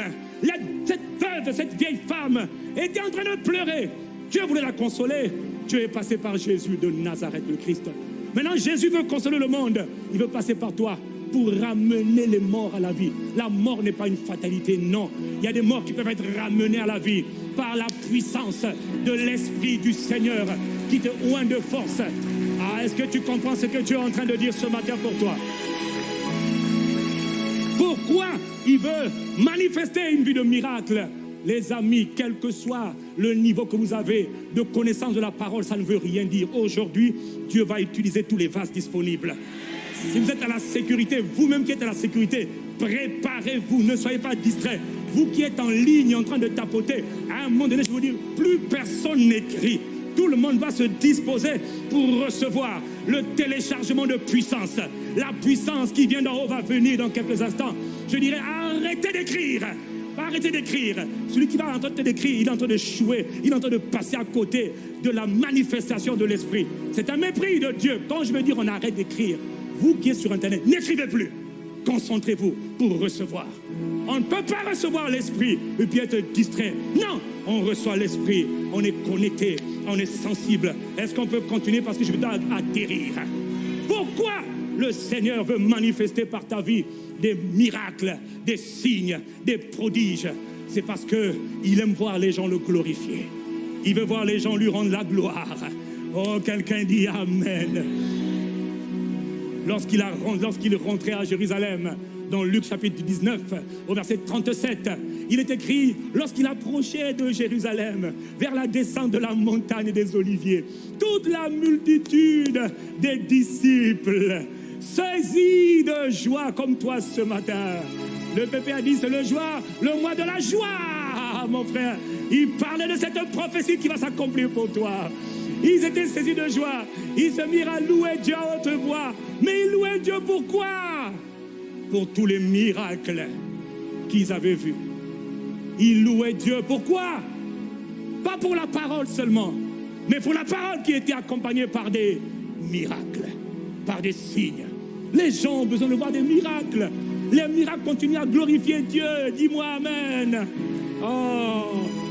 cette veuve, cette vieille femme était en train de pleurer. Dieu voulait la consoler. Dieu est passé par Jésus de Nazareth, le Christ. Maintenant, Jésus veut consoler le monde. Il veut passer par toi pour ramener les morts à la vie. La mort n'est pas une fatalité, non. Il y a des morts qui peuvent être ramenés à la vie par la puissance de l'Esprit du Seigneur qui te oint de force. Ah, est-ce que tu comprends ce que Dieu est en train de dire ce matin? Pour toi Pourquoi il veut manifester une vie de miracle? Les amis, quel que soit le niveau que vous avez de connaissance de la parole, ça ne veut rien dire. Aujourd'hui, Dieu va utiliser tous les vases disponibles. Si vous êtes à la sécurité, vous-même qui êtes à la sécurité, préparez-vous, ne soyez pas distraits. Vous qui êtes en ligne en train de tapoter, à un moment donné, je vous dire, plus personne n'écrit. Tout le monde va se disposer pour recevoir le téléchargement de puissance. La puissance qui vient d'en haut va venir dans quelques instants. Je dirais, arrêtez d'écrire. Arrêtez d'écrire. Celui qui va en train d'écrire, il est en train de chouer, il est en train de passer à côté de la manifestation de l'esprit. C'est un mépris de Dieu. Quand je veux dire on arrête d'écrire, vous qui êtes sur Internet, n'écrivez plus. Concentrez-vous pour recevoir. On ne peut pas recevoir l'esprit et puis être distrait. Non, on reçoit l'esprit, on est connecté, on est sensible. Est-ce qu'on peut continuer parce que je veux atterrir Pourquoi le Seigneur veut manifester par ta vie des miracles, des signes, des prodiges? C'est parce qu'il aime voir les gens le glorifier. Il veut voir les gens lui rendre la gloire. Oh, quelqu'un dit Amen lorsqu'il lorsqu'il rentrait à Jérusalem, dans Luc chapitre 19, au verset 37, il est écrit, lorsqu'il approchait de Jérusalem, vers la descente de la montagne des Oliviers, toute la multitude des disciples, saisis de joie comme toi ce matin. Le pépé a dit, c'est le joie, le mois de la joie, mon frère. Il parlait de cette prophétie qui va s'accomplir pour toi. Ils étaient saisis de joie. Ils se mirent à louer Dieu à haute voix. Mais ils louaient Dieu pourquoi Pour tous les miracles qu'ils avaient vus. Ils louaient Dieu pourquoi? Pas pour la parole seulement, mais pour la parole qui était accompagnée par des miracles, par des signes. Les gens ont besoin de voir des miracles. Les miracles continuent à glorifier Dieu. Dis-moi Amen. Oh,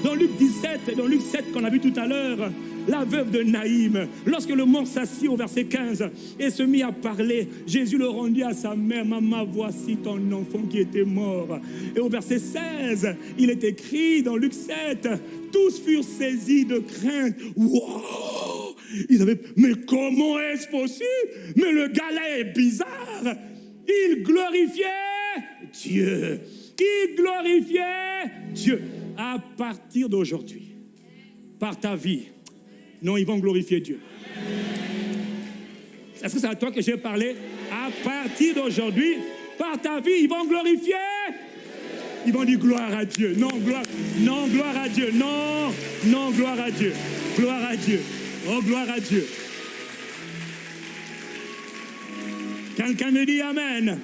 dans Luc 17, dans Luc 7 qu'on a vu tout à l'heure, la veuve de Naïm, lorsque le mort s'assit au verset 15 et se mit à parler, Jésus le rendit à sa mère, Maman, voici ton enfant qui était mort. Et au verset 16, il est écrit dans Luc 7, tous furent saisis de crainte. Wow Ils avaient, mais comment est-ce possible? Mais le gars là est bizarre. Il glorifiait Dieu. Il glorifiait Dieu? À partir d'aujourd'hui, par ta vie, non, ils vont glorifier Dieu. Est-ce que c'est à toi que j'ai parlé? À partir d'aujourd'hui, par ta vie, ils vont glorifier. Ils vont dire gloire à Dieu. Non, gloire, non, gloire à Dieu. Non, non, gloire à Dieu. Gloire à Dieu. Oh, gloire à Dieu. Quelqu'un me dit Amen.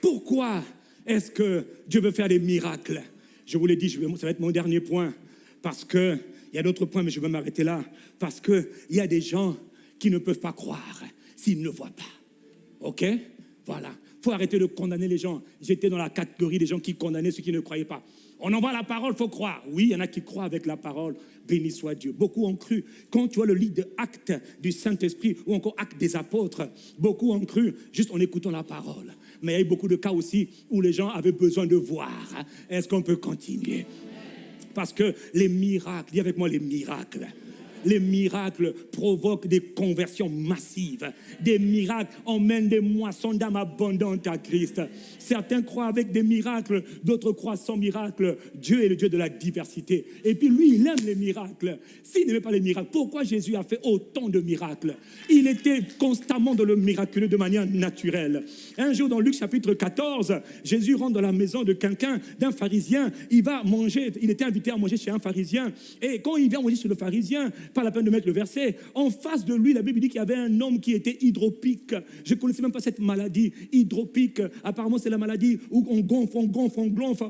Pourquoi est-ce que Dieu veut faire des miracles? Je vous l'ai dit, ça va être mon dernier point. Parce que il y a d'autres points, mais je vais m'arrêter là. Parce qu'il y a des gens qui ne peuvent pas croire s'ils ne voient pas. OK? Voilà. Il faut arrêter de condamner les gens. J'étais dans la catégorie des gens qui condamnaient ceux qui ne croyaient pas. On envoie la parole, il faut croire. Oui, il y en a qui croient avec la parole. Béni soit Dieu. Beaucoup ont cru. Quand tu vois le livre de du Saint-Esprit ou encore Actes des apôtres, beaucoup ont cru juste en écoutant la parole. Mais il y a eu beaucoup de cas aussi où les gens avaient besoin de voir. Est-ce qu'on peut continuer? Parce que les miracles, dis avec moi les miracles, les miracles provoquent des conversions massives. Des miracles emmènent des moissons d'âme abondantes à Christ. Certains croient avec des miracles, d'autres croient sans miracles. Dieu est le Dieu de la diversité. Et puis lui, il aime les miracles. S'il n'aimait pas les miracles, pourquoi Jésus a fait autant de miracles? Il était constamment dans le miraculeux de manière naturelle. Un jour, dans Luc chapitre 14, Jésus rentre dans la maison de quelqu'un, d'un pharisien. Il va manger, il était invité à manger chez un pharisien. Et quand il vient manger chez le pharisien, pas la peine de mettre le verset. En face de lui, la Bible dit qu'il y avait un homme qui était hydropique. Je ne connaissais même pas cette maladie. Hydropique, apparemment, c'est la maladie où on gonfle, on gonfle, on gonfle.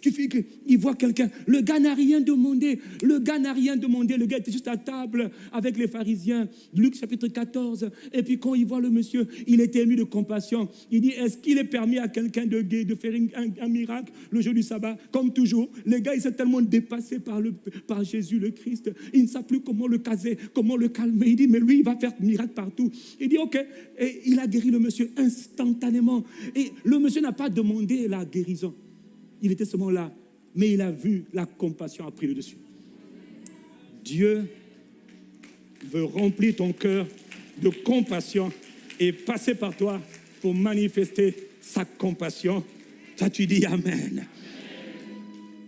Tu fais qu'il voit quelqu'un. Le gars n'a rien demandé. Le gars n'a rien demandé. Le gars était juste à table avec les pharisiens. Luc chapitre 14. Et puis quand il voit le monsieur, il était ému de compassion. Il dit, est-ce qu'il est permis à quelqu'un de faire un, miracle le jour du sabbat? Comme toujours, les gars, ils sont tellement dépassés par Jésus le Christ. Il ne sait plus comment le caser, comment le calmer. Il dit, mais lui, il va faire miracle partout. Il dit, OK. Et il a guéri le monsieur instantanément. Et le monsieur n'a pas demandé la guérison. Il était seulement là. Mais il a vu la compassion a pris le dessus. Dieu veut remplir ton cœur de compassion et passer par toi pour manifester sa compassion. Toi, tu dis Amen.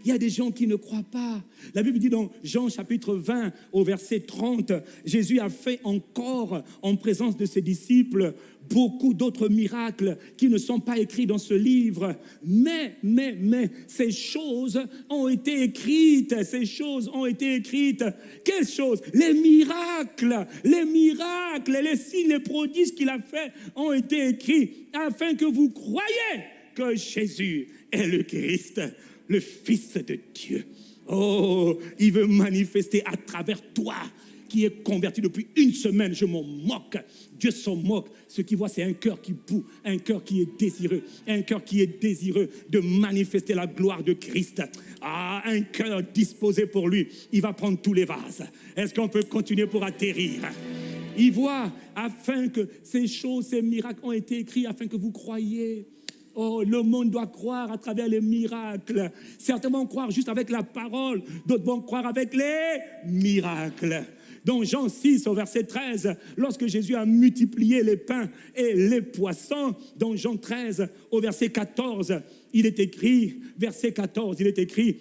Il y a des gens qui ne croient pas. La Bible dit dans Jean chapitre 20 au verset 30, Jésus a fait encore en présence de ses disciples beaucoup d'autres miracles qui ne sont pas écrits dans ce livre. Mais, mais, mais, ces choses ont été écrites, ces choses ont été écrites. Quelles choses? Les miracles, les miracles, les signes, les prodiges qu'il a fait ont été écrits afin que vous croyez que Jésus est le Christ le Fils de Dieu. Oh, il veut manifester à travers toi qui est converti depuis une semaine. Je m'en moque. Dieu s'en moque. Ce qu'il voit, c'est un cœur qui boue, un cœur qui est désireux, un cœur qui est désireux de manifester la gloire de Christ. Ah, un cœur disposé pour lui. Il va prendre tous les vases. Est-ce qu'on peut continuer pour atterrir? Il voit afin que ces choses, ces miracles ont été écrits afin que vous croyiez. Oh, le monde doit croire à travers les miracles. Certains vont croire juste avec la parole, d'autres vont croire avec les miracles. Dans Jean 6 au verset 13, lorsque Jésus a multiplié les pains et les poissons, dans Jean 13 au verset 14, il est écrit, verset 14, il est écrit,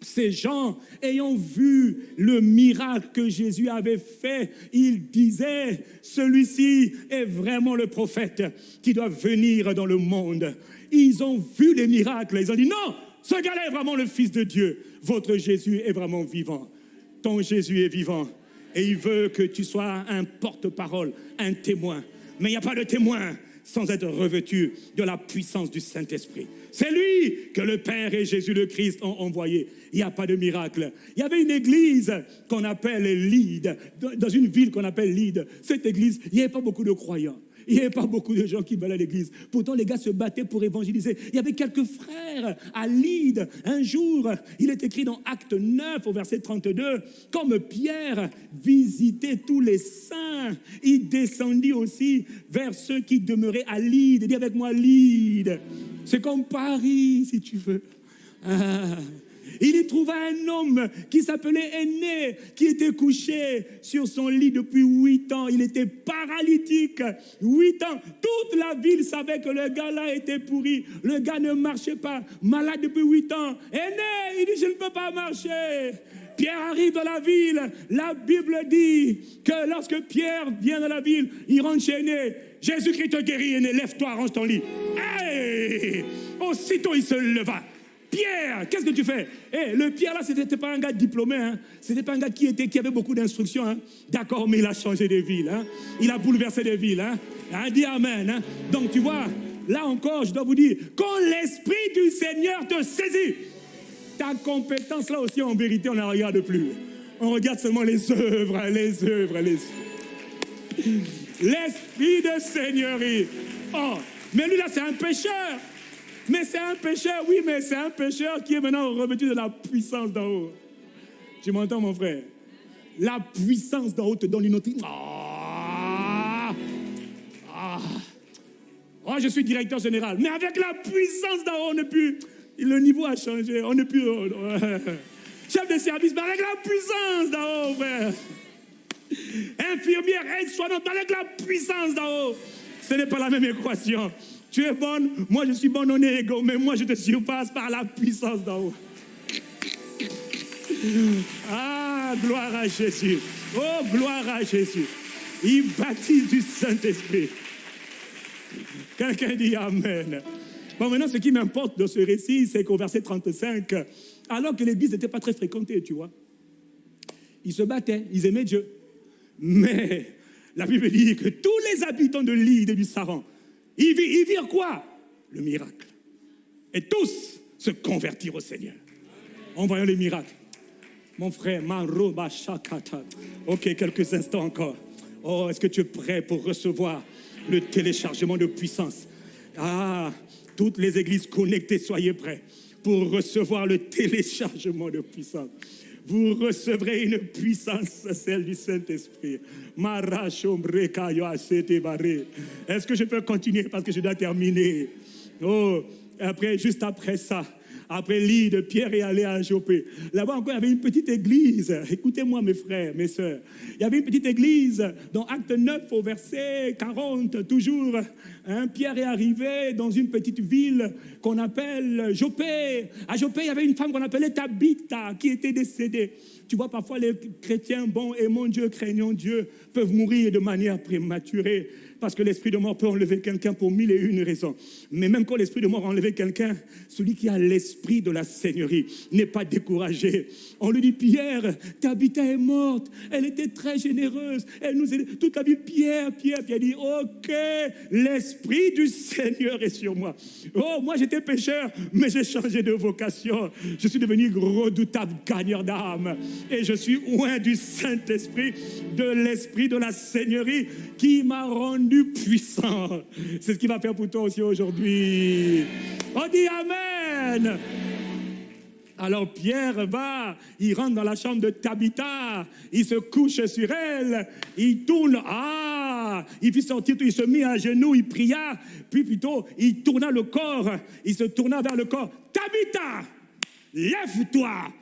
ces gens, ayant vu le miracle que Jésus avait fait, ils disaient, celui-ci est vraiment le prophète qui doit venir dans le monde. Ils ont vu les miracles, ils ont dit, non, ce gars-là est vraiment le Fils de Dieu. Votre Jésus est vraiment vivant. Ton Jésus est vivant. Et il veut que tu sois un porte-parole, un témoin. Mais il n'y a pas de témoin sans être revêtu de la puissance du Saint-Esprit. C'est lui que le Père et Jésus le Christ ont envoyé. Il n'y a pas de miracle. Il y avait une église qu'on appelle Lide, dans une ville qu'on appelle Lide. Cette église, il n'y avait pas beaucoup de croyants. Il n'y avait pas beaucoup de gens qui venaient à l'église. Pourtant, les gars se battaient pour évangéliser. Il y avait quelques frères à Lydre. Un jour, il est écrit dans Acte 9 au verset 32, comme Pierre visitait tous les saints, il descendit aussi vers ceux qui demeuraient à Lydre. Dis avec moi Lydre. C'est comme Paris, si tu veux. Ah. Il y trouva un homme qui s'appelait Aîné, qui était couché sur son lit depuis huit ans. Il était paralytique. Huit ans. Toute la ville savait que le gars-là était pourri. Le gars ne marchait pas. Malade depuis huit ans. Aîné, il dit, je ne peux pas marcher. Pierre arrive dans la ville. La Bible dit que lorsque Pierre vient dans la ville, il rentre chez Aîné. Jésus-Christ te guérit. Lève-toi, range ton lit. Hey! Aussitôt, il se leva. Pierre, qu'est-ce que tu fais? Eh, le Pierre là, ce n'était pas un gars diplômé, hein. ce n'était pas un gars qui avait beaucoup d'instructions. Hein. D'accord, mais il a changé de ville, hein. il a bouleversé des villes. Hein. hein dis Amen. Hein. Donc tu vois, là encore, je dois vous dire, quand l'Esprit du Seigneur te saisit, ta compétence là aussi, en vérité, on ne regarde plus. On regarde seulement les œuvres, les œuvres, les L'Esprit de Seigneurie. Oh, mais lui là, c'est un pécheur. Mais c'est un pécheur, oui, mais c'est un pécheur qui est maintenant revêtu de la puissance d'en haut. Tu m'entends, mon frère? La puissance d'en haut te donne une autre. Ah, ah. Oh, je suis directeur général. Mais avec la puissance d'en haut, on n'est plus. Le niveau a changé. On n'est plus. Chef de service, mais avec la puissance d'en haut, frère. Infirmière, aide-soignante, avec la puissance d'en haut. Ce n'est pas la même équation. Tu es bonne, moi je suis bonne, on est égaux, mais moi je te surpasse par la puissance d'en haut. Ah, gloire à Jésus. Oh, gloire à Jésus. Il baptise du Saint-Esprit. Quelqu'un dit Amen. Bon, maintenant, ce qui m'importe dans ce récit, c'est qu'au verset 35, alors que l'église n'était pas très fréquentée, tu vois, ils se battaient, ils aimaient Dieu. Mais la Bible dit que tous les habitants de l'île et du Saran ils virent quoi? Le miracle. Et tous se convertirent au Seigneur. En voyant les miracles. Mon frère, Ok, quelques instants encore. Oh, est-ce que tu es prêt pour recevoir le téléchargement de puissance? Ah, toutes les églises connectées, soyez prêts pour recevoir le téléchargement de puissance vous recevrez une puissance, celle du Saint-Esprit. Est-ce que je peux continuer parce que je dois terminer? Oh, après, juste après ça, après l'île Pierre est allé à Jopé. Là-bas encore, il y avait une petite église. Écoutez-moi, mes frères, mes soeurs. Il y avait une petite église dans Acte 9 au verset 40, toujours. Hein, Pierre est arrivé dans une petite ville qu'on appelle Jopé. À Jopé, il y avait une femme qu'on appelait Tabitha qui était décédée. Tu vois, parfois les chrétiens, bon, aimons Dieu, craignons Dieu, peuvent mourir de manière prématurée parce que l'esprit de mort peut enlever quelqu'un pour mille et une raisons. Mais même quand l'esprit de mort a quelqu'un, celui qui a l'esprit de la Seigneurie n'est pas découragé. On lui dit, Pierre, Tabitha est morte. Elle était très généreuse. Elle nous aidait toute la vie. Pierre, Pierre, Pierre dit, ok, l'esprit du Seigneur est sur moi. Oh, moi j'étais pécheur, mais j'ai changé de vocation. Je suis devenu redoutable gagneur d'âme. Et je suis loin du Saint-Esprit, de l'esprit de la Seigneurie qui m'a rendu puissant. C'est ce qu'il va faire pour toi aussi aujourd'hui. On dit Amen. Alors Pierre va, il rentre dans la chambre de Tabitha, il se couche sur elle, il tourne, ah, il fit sortir tout, il se mit à genoux, il pria, puis plutôt il tourna le corps, il se tourna vers le corps. Tabitha, lève-toi.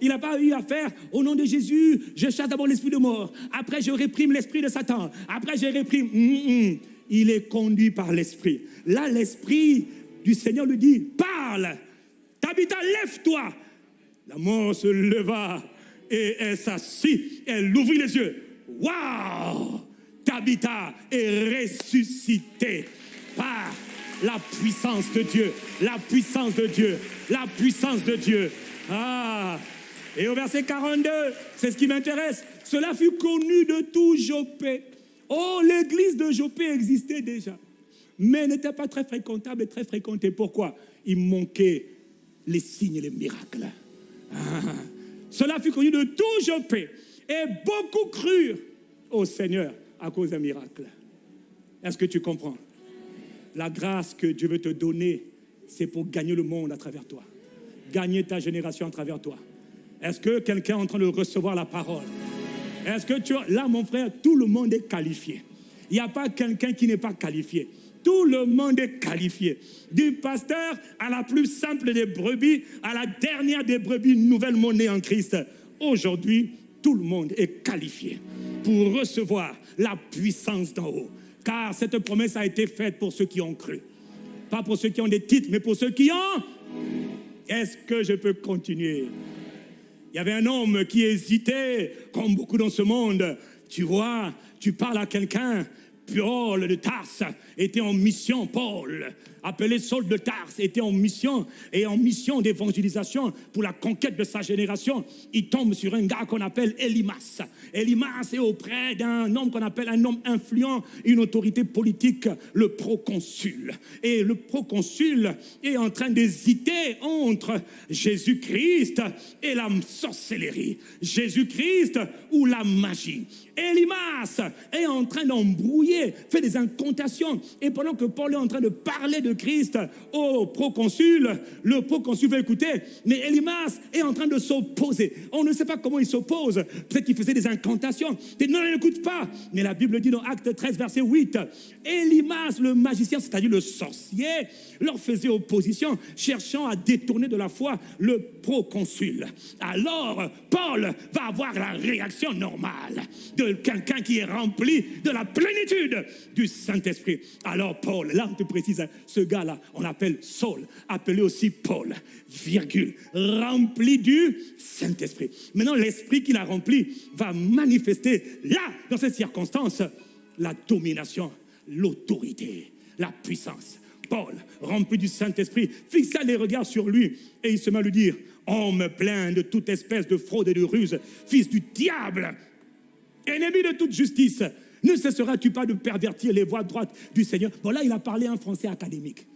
Il n'a pas eu à faire au nom de Jésus, je chasse d'abord l'esprit de mort. Après, je réprime l'esprit de Satan. Après, je réprime. Mm, mm. Il est conduit par l'esprit. Là, l'esprit du Seigneur lui dit Parle. Tabitha, lève-toi. La mort se leva et elle s'assit. Elle ouvrit les yeux. Waouh Tabitha est ressuscitée par la puissance de Dieu, la puissance de Dieu, la puissance de Dieu. Ah Et au verset 42, c'est ce qui m'intéresse. Cela fut connu de tout Jopé. Oh, l'église de Jopé existait déjà, mais n'était pas très fréquentable et très fréquentée. Pourquoi? Il manquait les signes et les miracles. Ah. Cela fut connu de tout Jopé. Et beaucoup crurent au Seigneur à cause d'un miracle. Est-ce que tu comprends? La grâce que Dieu veut te donner, c'est pour gagner le monde à travers toi. Gagner ta génération à travers toi. Est-ce que quelqu'un est en train de recevoir la parole? Est-ce que tu... Là, mon frère, tout le monde est qualifié. Il n'y a pas quelqu'un qui n'est pas qualifié. Tout le monde est qualifié. Du pasteur à la plus simple des brebis, à la dernière des brebis, nouvelle monnaie en Christ. Aujourd'hui, tout le monde est qualifié pour recevoir la puissance d'en haut. Car cette promesse a été faite pour ceux qui ont cru. Pas pour ceux qui ont des titres, mais pour ceux qui ont. Est-ce que je peux continuer? Il y avait un homme qui hésitait, comme beaucoup dans ce monde. Tu vois, tu parles à quelqu'un, Paul de Tarse était en mission, Paul, appelé Saul de Tarse, était en mission et en mission d'évangélisation pour la conquête de sa génération. Il tombe sur un gars qu'on appelle Elimas. Elimas est auprès d'un homme qu'on appelle un homme influent, une autorité politique, le proconsul. Et le proconsul est en train d'hésiter entre Jésus-Christ et la sorcellerie. Jésus-Christ ou la magie. Elimas est en train d'embrouiller, fait des incantations. Et pendant que Paul est en train de parler de Christ au proconsul, le proconsul veut écouter, mais Elimas est en train de s'opposer. On ne sait pas comment il s'oppose. Peut-être qu'il faisait des incantations. Il non, n'écoute pas. Mais la Bible dit dans Acte 13, verset 8, Elimas, le magicien, c'est-à-dire le sorcier, leur faisait opposition, cherchant à détourner de la foi le proconsul. Alors, Paul va avoir la réaction normale de quelqu'un qui est rempli de la plénitude du Saint-Esprit. Alors, Paul, là, on te précise, ce gars-là, on l'appelle Saul, appelé aussi Paul, virgule, rempli du Saint-Esprit. Maintenant, l'Esprit qu'il a rempli va manifester, là, dans cette circonstance, la domination, l'autorité, la puissance. Paul, rempli du Saint-Esprit, fixa les regards sur lui et il se met à lui dire, Homme plein de toute espèce de fraude et de ruse, fils du diable, ennemi de toute justice, ne cesseras-tu pas de pervertir les voies droites du Seigneur? Bon, là, il a parlé un français académique.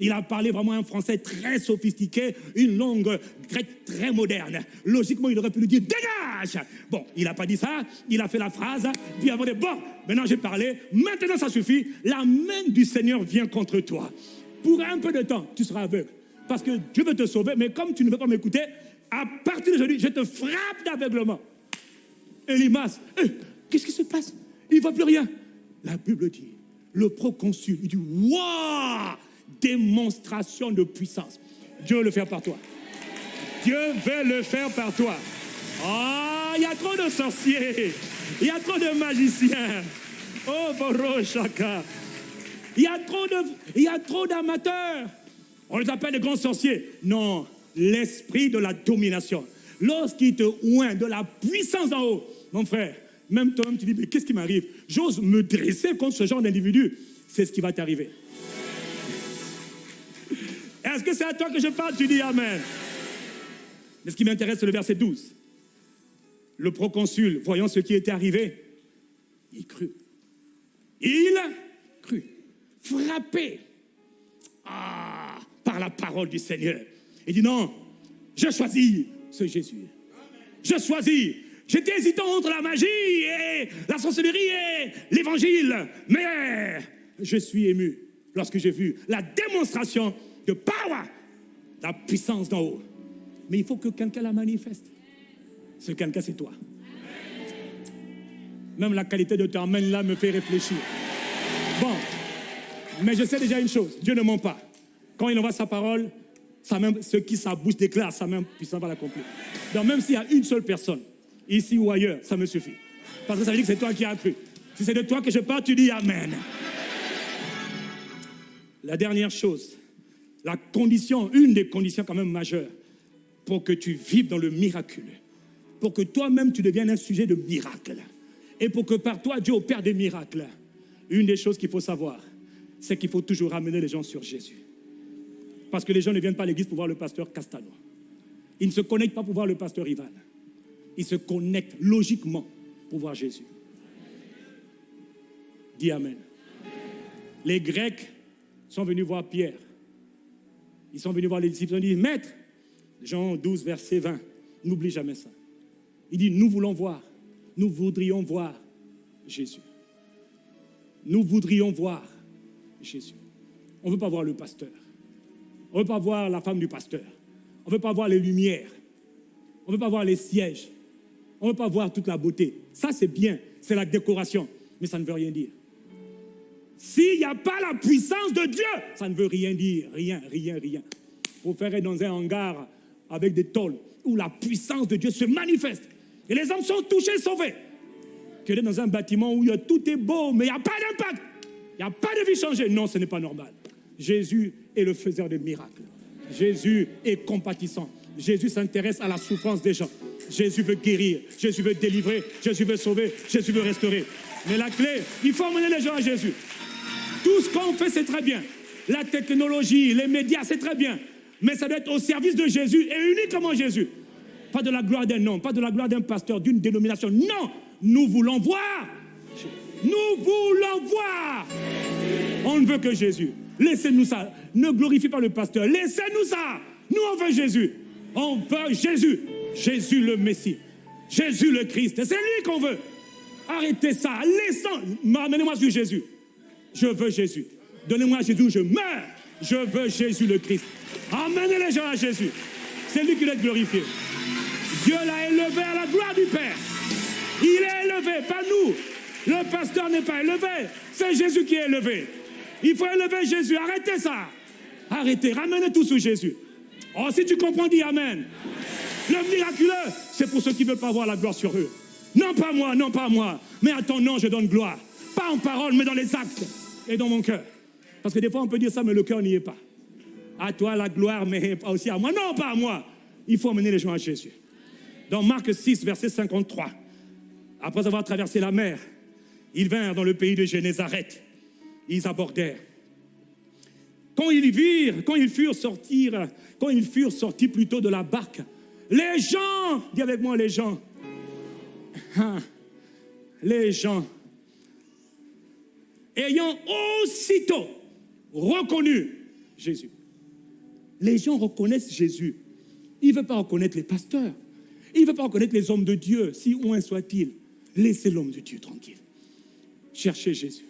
Il a parlé vraiment un français très sophistiqué, une langue grecque très moderne. Logiquement, il aurait pu lui dire dégage. Bon, il n'a pas dit ça, il a fait la phrase, puis avant de bon, maintenant j'ai parlé, maintenant ça suffit, la main du Seigneur vient contre toi. Pour un peu de temps, tu seras aveugle. Parce que Dieu veut te sauver, mais comme tu ne veux pas m'écouter, à partir d'aujourd'hui, je te frappe d'aveuglement. Elimas, eh, qu'est-ce qui se passe? Il ne voit plus rien. La Bible dit, le proconsul, il dit, waouh, démonstration de puissance. Dieu veut le faire par toi. Dieu veut le faire par toi. Ah, il y a trop de sorciers, il y a trop de magiciens. Oh, Boro Chaka. Il y a trop d'amateurs. On les appelle les grands sorciers. Non, l'esprit de la domination. Lorsqu'il te oint de la puissance en haut, mon frère, même toi-même, tu dis, mais qu'est-ce qui m'arrive? J'ose me dresser contre ce genre d'individu. C'est ce qui va t'arriver. Est-ce que c'est à toi que je parle? Tu dis Amen. Mais ce qui m'intéresse, c'est le verset 12. Le proconsul, voyant ce qui était arrivé, il crut. Il crut. Frappé ah, par la parole du Seigneur. Il dit non, je choisis ce Jésus. Je choisis J'étais hésitant entre la magie et la sorcellerie et l'évangile. Mais je suis ému lorsque j'ai vu la démonstration de power, la puissance d'en haut. Mais il faut que quelqu'un la manifeste. Ce quelqu'un, c'est toi. Même la qualité de ton amen là me fait réfléchir. Bon, mais je sais déjà une chose, Dieu ne ment pas. Quand il envoie sa parole, ce qui sa bouche déclare, sa même puissance va l'accomplir. Donc même s'il y a une seule personne ici ou ailleurs, ça me suffit. Parce que ça veut dire que c'est toi qui as cru. Si c'est de toi que je parle, tu dis Amen. La dernière chose, la condition, une des conditions quand même majeures pour que tu vives dans le miraculeux, pour que toi-même tu deviennes un sujet de miracle, et pour que par toi Dieu opère des miracles, une des choses qu'il faut savoir, c'est qu'il faut toujours ramener les gens sur Jésus. Parce que les gens ne viennent pas à l'église pour voir le pasteur Castano. Ils ne se connectent pas pour voir le pasteur Ivan ils se connectent logiquement pour voir Jésus. Dis Amen. Les Grecs sont venus voir Pierre. Ils sont venus voir les disciples. Ils ont dit, Maître, Jean 12, verset 20, n'oublie jamais ça. Il dit, nous voulons voir, nous voudrions voir Jésus. Nous voudrions voir Jésus. On ne veut pas voir le pasteur. On ne veut pas voir la femme du pasteur. On ne veut pas voir les lumières. On ne veut pas voir les sièges. On ne veut pas voir toute la beauté. Ça, c'est bien. C'est la décoration. Mais ça ne veut rien dire. S'il n'y a pas la puissance de Dieu, ça ne veut rien dire. Rien, rien, rien. Pour faire dans un hangar avec des tôles où la puissance de Dieu se manifeste. Et les hommes sont touchés, sauvés. Que dans un bâtiment où tout est beau, mais il n'y a pas d'impact. Il n'y a pas de vie changée. Non, ce n'est pas normal. Jésus est le faiseur de miracles. Jésus est compatissant. Jésus s'intéresse à la souffrance des gens. Jésus veut guérir, Jésus veut délivrer, Jésus veut sauver, Jésus veut restaurer. Mais la clé, il faut emmener les gens à Jésus. Tout ce qu'on fait, c'est très bien. La technologie, les médias, c'est très bien. Mais ça doit être au service de Jésus et uniquement Jésus. Pas de la gloire d'un homme, pas de la gloire d'un pasteur, d'une dénomination. Non, nous voulons voir. Nous voulons voir. On ne veut que Jésus. Laissez-nous ça. Ne glorifie pas le pasteur. Laissez-nous ça. Nous, on veut Jésus. On veut Jésus. Jésus le Messie. Jésus le Christ. C'est lui qu'on veut. Arrêtez ça. Laissons. Amenez-moi sur Jésus. Je veux Jésus. Donnez-moi Jésus, je meurs. Je veux Jésus le Christ. Amenez les gens à Jésus. C'est lui qui doit glorifié. Dieu l'a élevé à la gloire du Père. Il est élevé, pas nous. Le pasteur n'est pas élevé. C'est Jésus qui est élevé. Il faut élever Jésus. Arrêtez ça. Arrêtez. Ramenez tout sur Jésus. Oh, si tu comprends, dis Amen. Le miraculeux, c'est pour ceux qui ne veulent pas voir la gloire sur eux. Non pas moi, non pas moi. Mais à ton nom, je donne gloire. Pas en parole, mais dans les actes et dans mon cœur. Parce que des fois, on peut dire ça, mais le cœur n'y est pas. À toi la gloire, mais aussi à moi. Non, pas à moi. Il faut amener les gens à Jésus. Dans Marc 6, verset 53, après avoir traversé la mer, ils vinrent dans le pays de Génézareth. Ils abordèrent. Quand ils virent, quand ils furent sortir, quand ils furent sortis plutôt de la barque, les gens, dis avec moi les gens, hein, les gens, ayant aussitôt reconnu Jésus. Les gens reconnaissent Jésus. Ils ne veulent pas reconnaître les pasteurs. Ils ne veulent pas reconnaître les hommes de Dieu, si loin soit-il. Laissez l'homme de Dieu tranquille. Cherchez Jésus.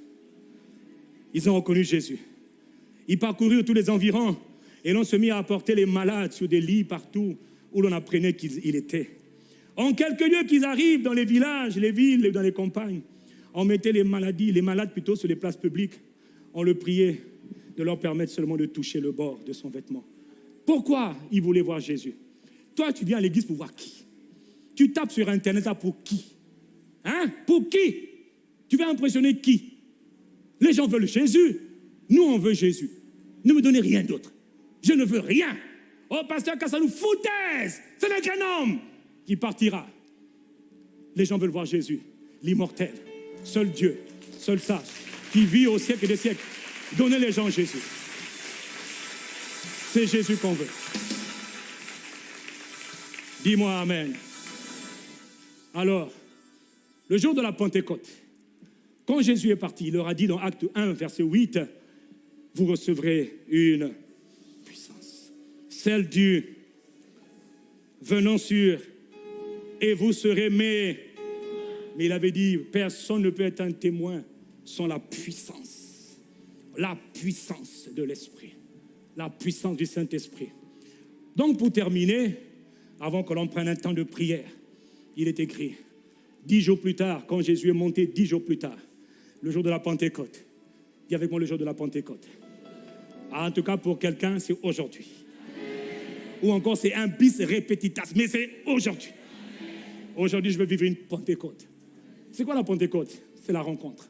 Ils ont reconnu Jésus. Ils parcoururent tous les environs et l'on se mit à apporter les malades sur des lits partout où l'on apprenait qu'il était. En quelques lieux qu'ils arrivent dans les villages, les villes dans les campagnes, on mettait les maladies, les malades plutôt sur les places publiques. On le priait de leur permettre seulement de toucher le bord de son vêtement. Pourquoi ils voulaient voir Jésus? Toi, tu viens à l'église pour voir qui? Tu tapes sur Internet pour qui? Hein? Pour qui? Tu veux impressionner qui? Les gens veulent Jésus. Nous, on veut Jésus. Ne me donnez rien d'autre. Je ne veux rien. Oh, pasteur, quand ça nous foutaise, ce n'est qu'un homme qui partira. Les gens veulent voir Jésus, l'immortel, seul Dieu, seul sage, qui vit au siècle des siècles. Donnez les gens Jésus. C'est Jésus qu'on veut. Dis-moi Amen. Alors, le jour de la Pentecôte, quand Jésus est parti, il leur a dit dans Acte 1, verset 8, vous recevrez une puissance, celle du venant sur, et vous serez mes. Mais il avait dit, personne ne peut être un témoin sans la puissance, la puissance de l'Esprit, la puissance du Saint-Esprit. Donc pour terminer, avant que l'on prenne un temps de prière, il est écrit, dix jours plus tard, quand Jésus est monté dix jours plus tard, le jour de la Pentecôte, dis avec moi le jour de la Pentecôte. Ah, en tout cas, pour quelqu'un, c'est aujourd'hui. Ou encore, c'est un bis répétitas, mais c'est aujourd'hui. Aujourd'hui, je veux vivre une Pentecôte. C'est quoi la Pentecôte? C'est la rencontre.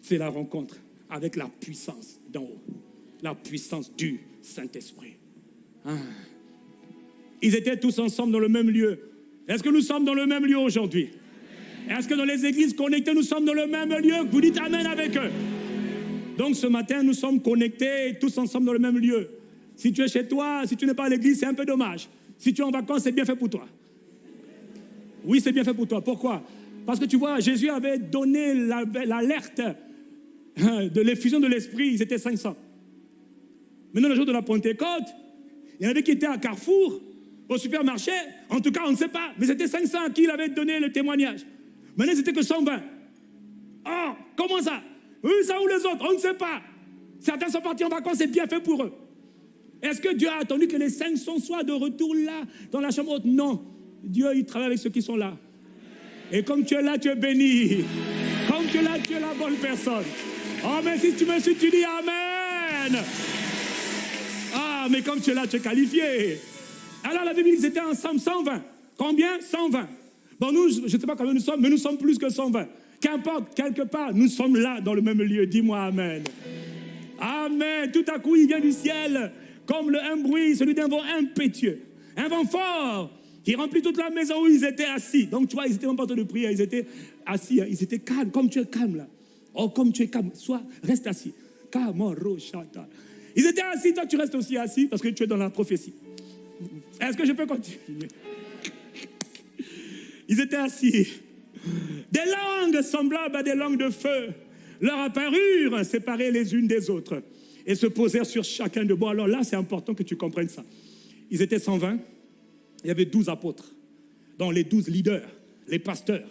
C'est la rencontre avec la puissance d'en haut. La puissance du Saint-Esprit. Ah. Ils étaient tous ensemble dans le même lieu. Est-ce que nous sommes dans le même lieu aujourd'hui? Est-ce que dans les églises connectées, nous sommes dans le même lieu? Vous dites Amen avec eux. Donc ce matin, nous sommes connectés tous ensemble dans le même lieu. Si tu es chez toi, si tu n'es pas à l'église, c'est un peu dommage. Si tu es en vacances, c'est bien fait pour toi. Oui, c'est bien fait pour toi. Pourquoi? Parce que tu vois, Jésus avait donné l'alerte hein, de l'effusion de l'esprit. Ils étaient 500. Maintenant, le jour de la Pentecôte, il y en avait qui étaient à Carrefour, au supermarché. En tout cas, on ne sait pas. Mais c'était 500 à qui il avait donné le témoignage. Maintenant, c'était que 120. Oh, comment ça? Eux, ça ou les autres, on ne sait pas. Certains sont partis en vacances, c'est bien fait pour eux. Est-ce que Dieu a attendu que les cinq sont soit de retour là, dans la chambre haute? Non. Dieu, il travaille avec ceux qui sont là. Et comme tu es là, tu es béni. Comme tu es là, tu es la bonne personne. Oh, mais si tu me suis, tu dis Amen. Ah, mais comme tu es là, tu es qualifié. Alors la Bible dit c'était ensemble 120. Combien? 120. Bon, nous, je ne sais pas combien nous sommes, mais nous sommes plus que 120. Qu'importe, quelque part, nous sommes là dans le même lieu. Dis-moi Amen. Amen. Tout à coup, il vient du ciel comme le, un bruit, celui d'un vent impétueux, un vent fort qui remplit toute la maison où ils étaient assis. Donc, tu vois, ils étaient en train de prier, ils étaient assis, hein. ils étaient calmes, comme tu es calme là. Oh, comme tu es calme, sois, reste assis. Ils étaient assis, toi tu restes aussi assis parce que tu es dans la prophétie. Est-ce que je peux continuer? Ils étaient assis. Des langues semblables à des langues de feu leur apparurent séparées les unes des autres et se posèrent sur chacun de Bon, alors là, c'est important que tu comprennes ça. Ils étaient 120, il y avait 12 apôtres, dont les 12 leaders, les pasteurs,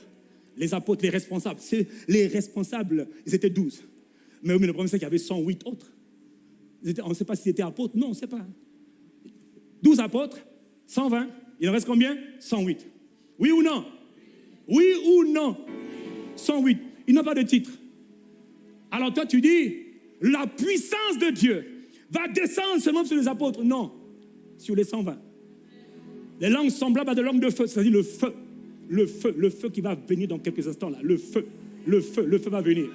les apôtres, les responsables. Les responsables, ils étaient 12. Mais, le problème, c'est qu'il y avait 108 autres. on ne sait pas s'ils étaient apôtres. Non, on ne sait pas. 12 apôtres, 120. Il en reste combien? 108. Oui ou non? Oui ou non? 108. Ils n'ont pas de titre. Alors toi, tu dis, la puissance de Dieu va descendre seulement sur les apôtres. Non, sur les 120. Les langues semblables à des langues de feu, c'est-à-dire le feu. Le feu, le feu qui va venir dans quelques instants là. Le feu, le feu, le feu va venir.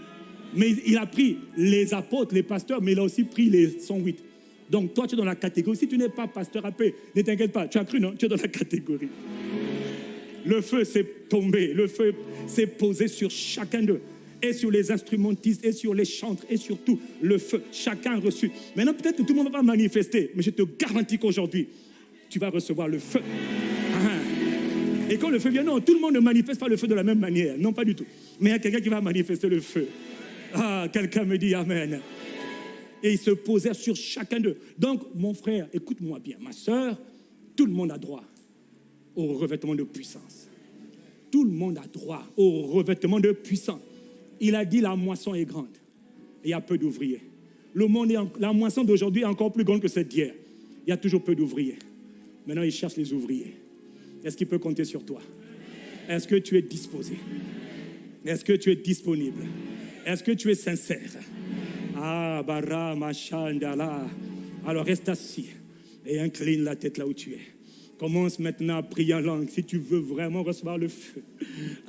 Mais il a pris les apôtres, les pasteurs, mais il a aussi pris les 108. Donc toi, tu es dans la catégorie. Si tu n'es pas pasteur à paix, ne t'inquiète pas. Tu as cru, non? Tu es dans la catégorie. Le feu s'est tombé, le feu s'est posé sur chacun d'eux et sur les instrumentistes, et sur les chantres, et sur tout le feu. Chacun reçu. Maintenant, peut-être que tout le monde va manifester, mais je te garantis qu'aujourd'hui, tu vas recevoir le feu. Ah. Et quand le feu vient, non, tout le monde ne manifeste pas le feu de la même manière. Non, pas du tout. Mais il y a quelqu'un qui va manifester le feu. Ah, quelqu'un me dit Amen. Et ils se posèrent sur chacun d'eux. Donc, mon frère, écoute-moi bien, ma soeur, tout le monde a droit au revêtement de puissance. Tout le monde a droit au revêtement de puissance. Il a dit la moisson est grande. il y a peu d'ouvriers. La moisson d'aujourd'hui est encore plus grande que celle d'hier. Il y a toujours peu d'ouvriers. Maintenant, il cherche les ouvriers. Est-ce qu'il peut compter sur toi? Est-ce que tu es disposé? Est-ce que tu es disponible? Est-ce que tu es sincère? Ah, bara, machandala. Alors reste assis et incline la tête là où tu es. Commence maintenant à prier en langue si tu veux vraiment recevoir le feu.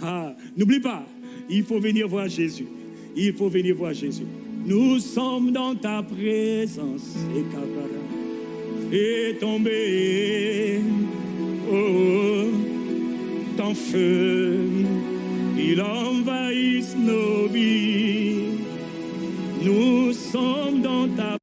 Ah, n'oublie pas, il faut venir voir Jésus. Il faut venir voir Jésus. Nous sommes dans ta présence. Et tomber, oh, ton feu, il envahisse nos vies. Nous sommes dans ta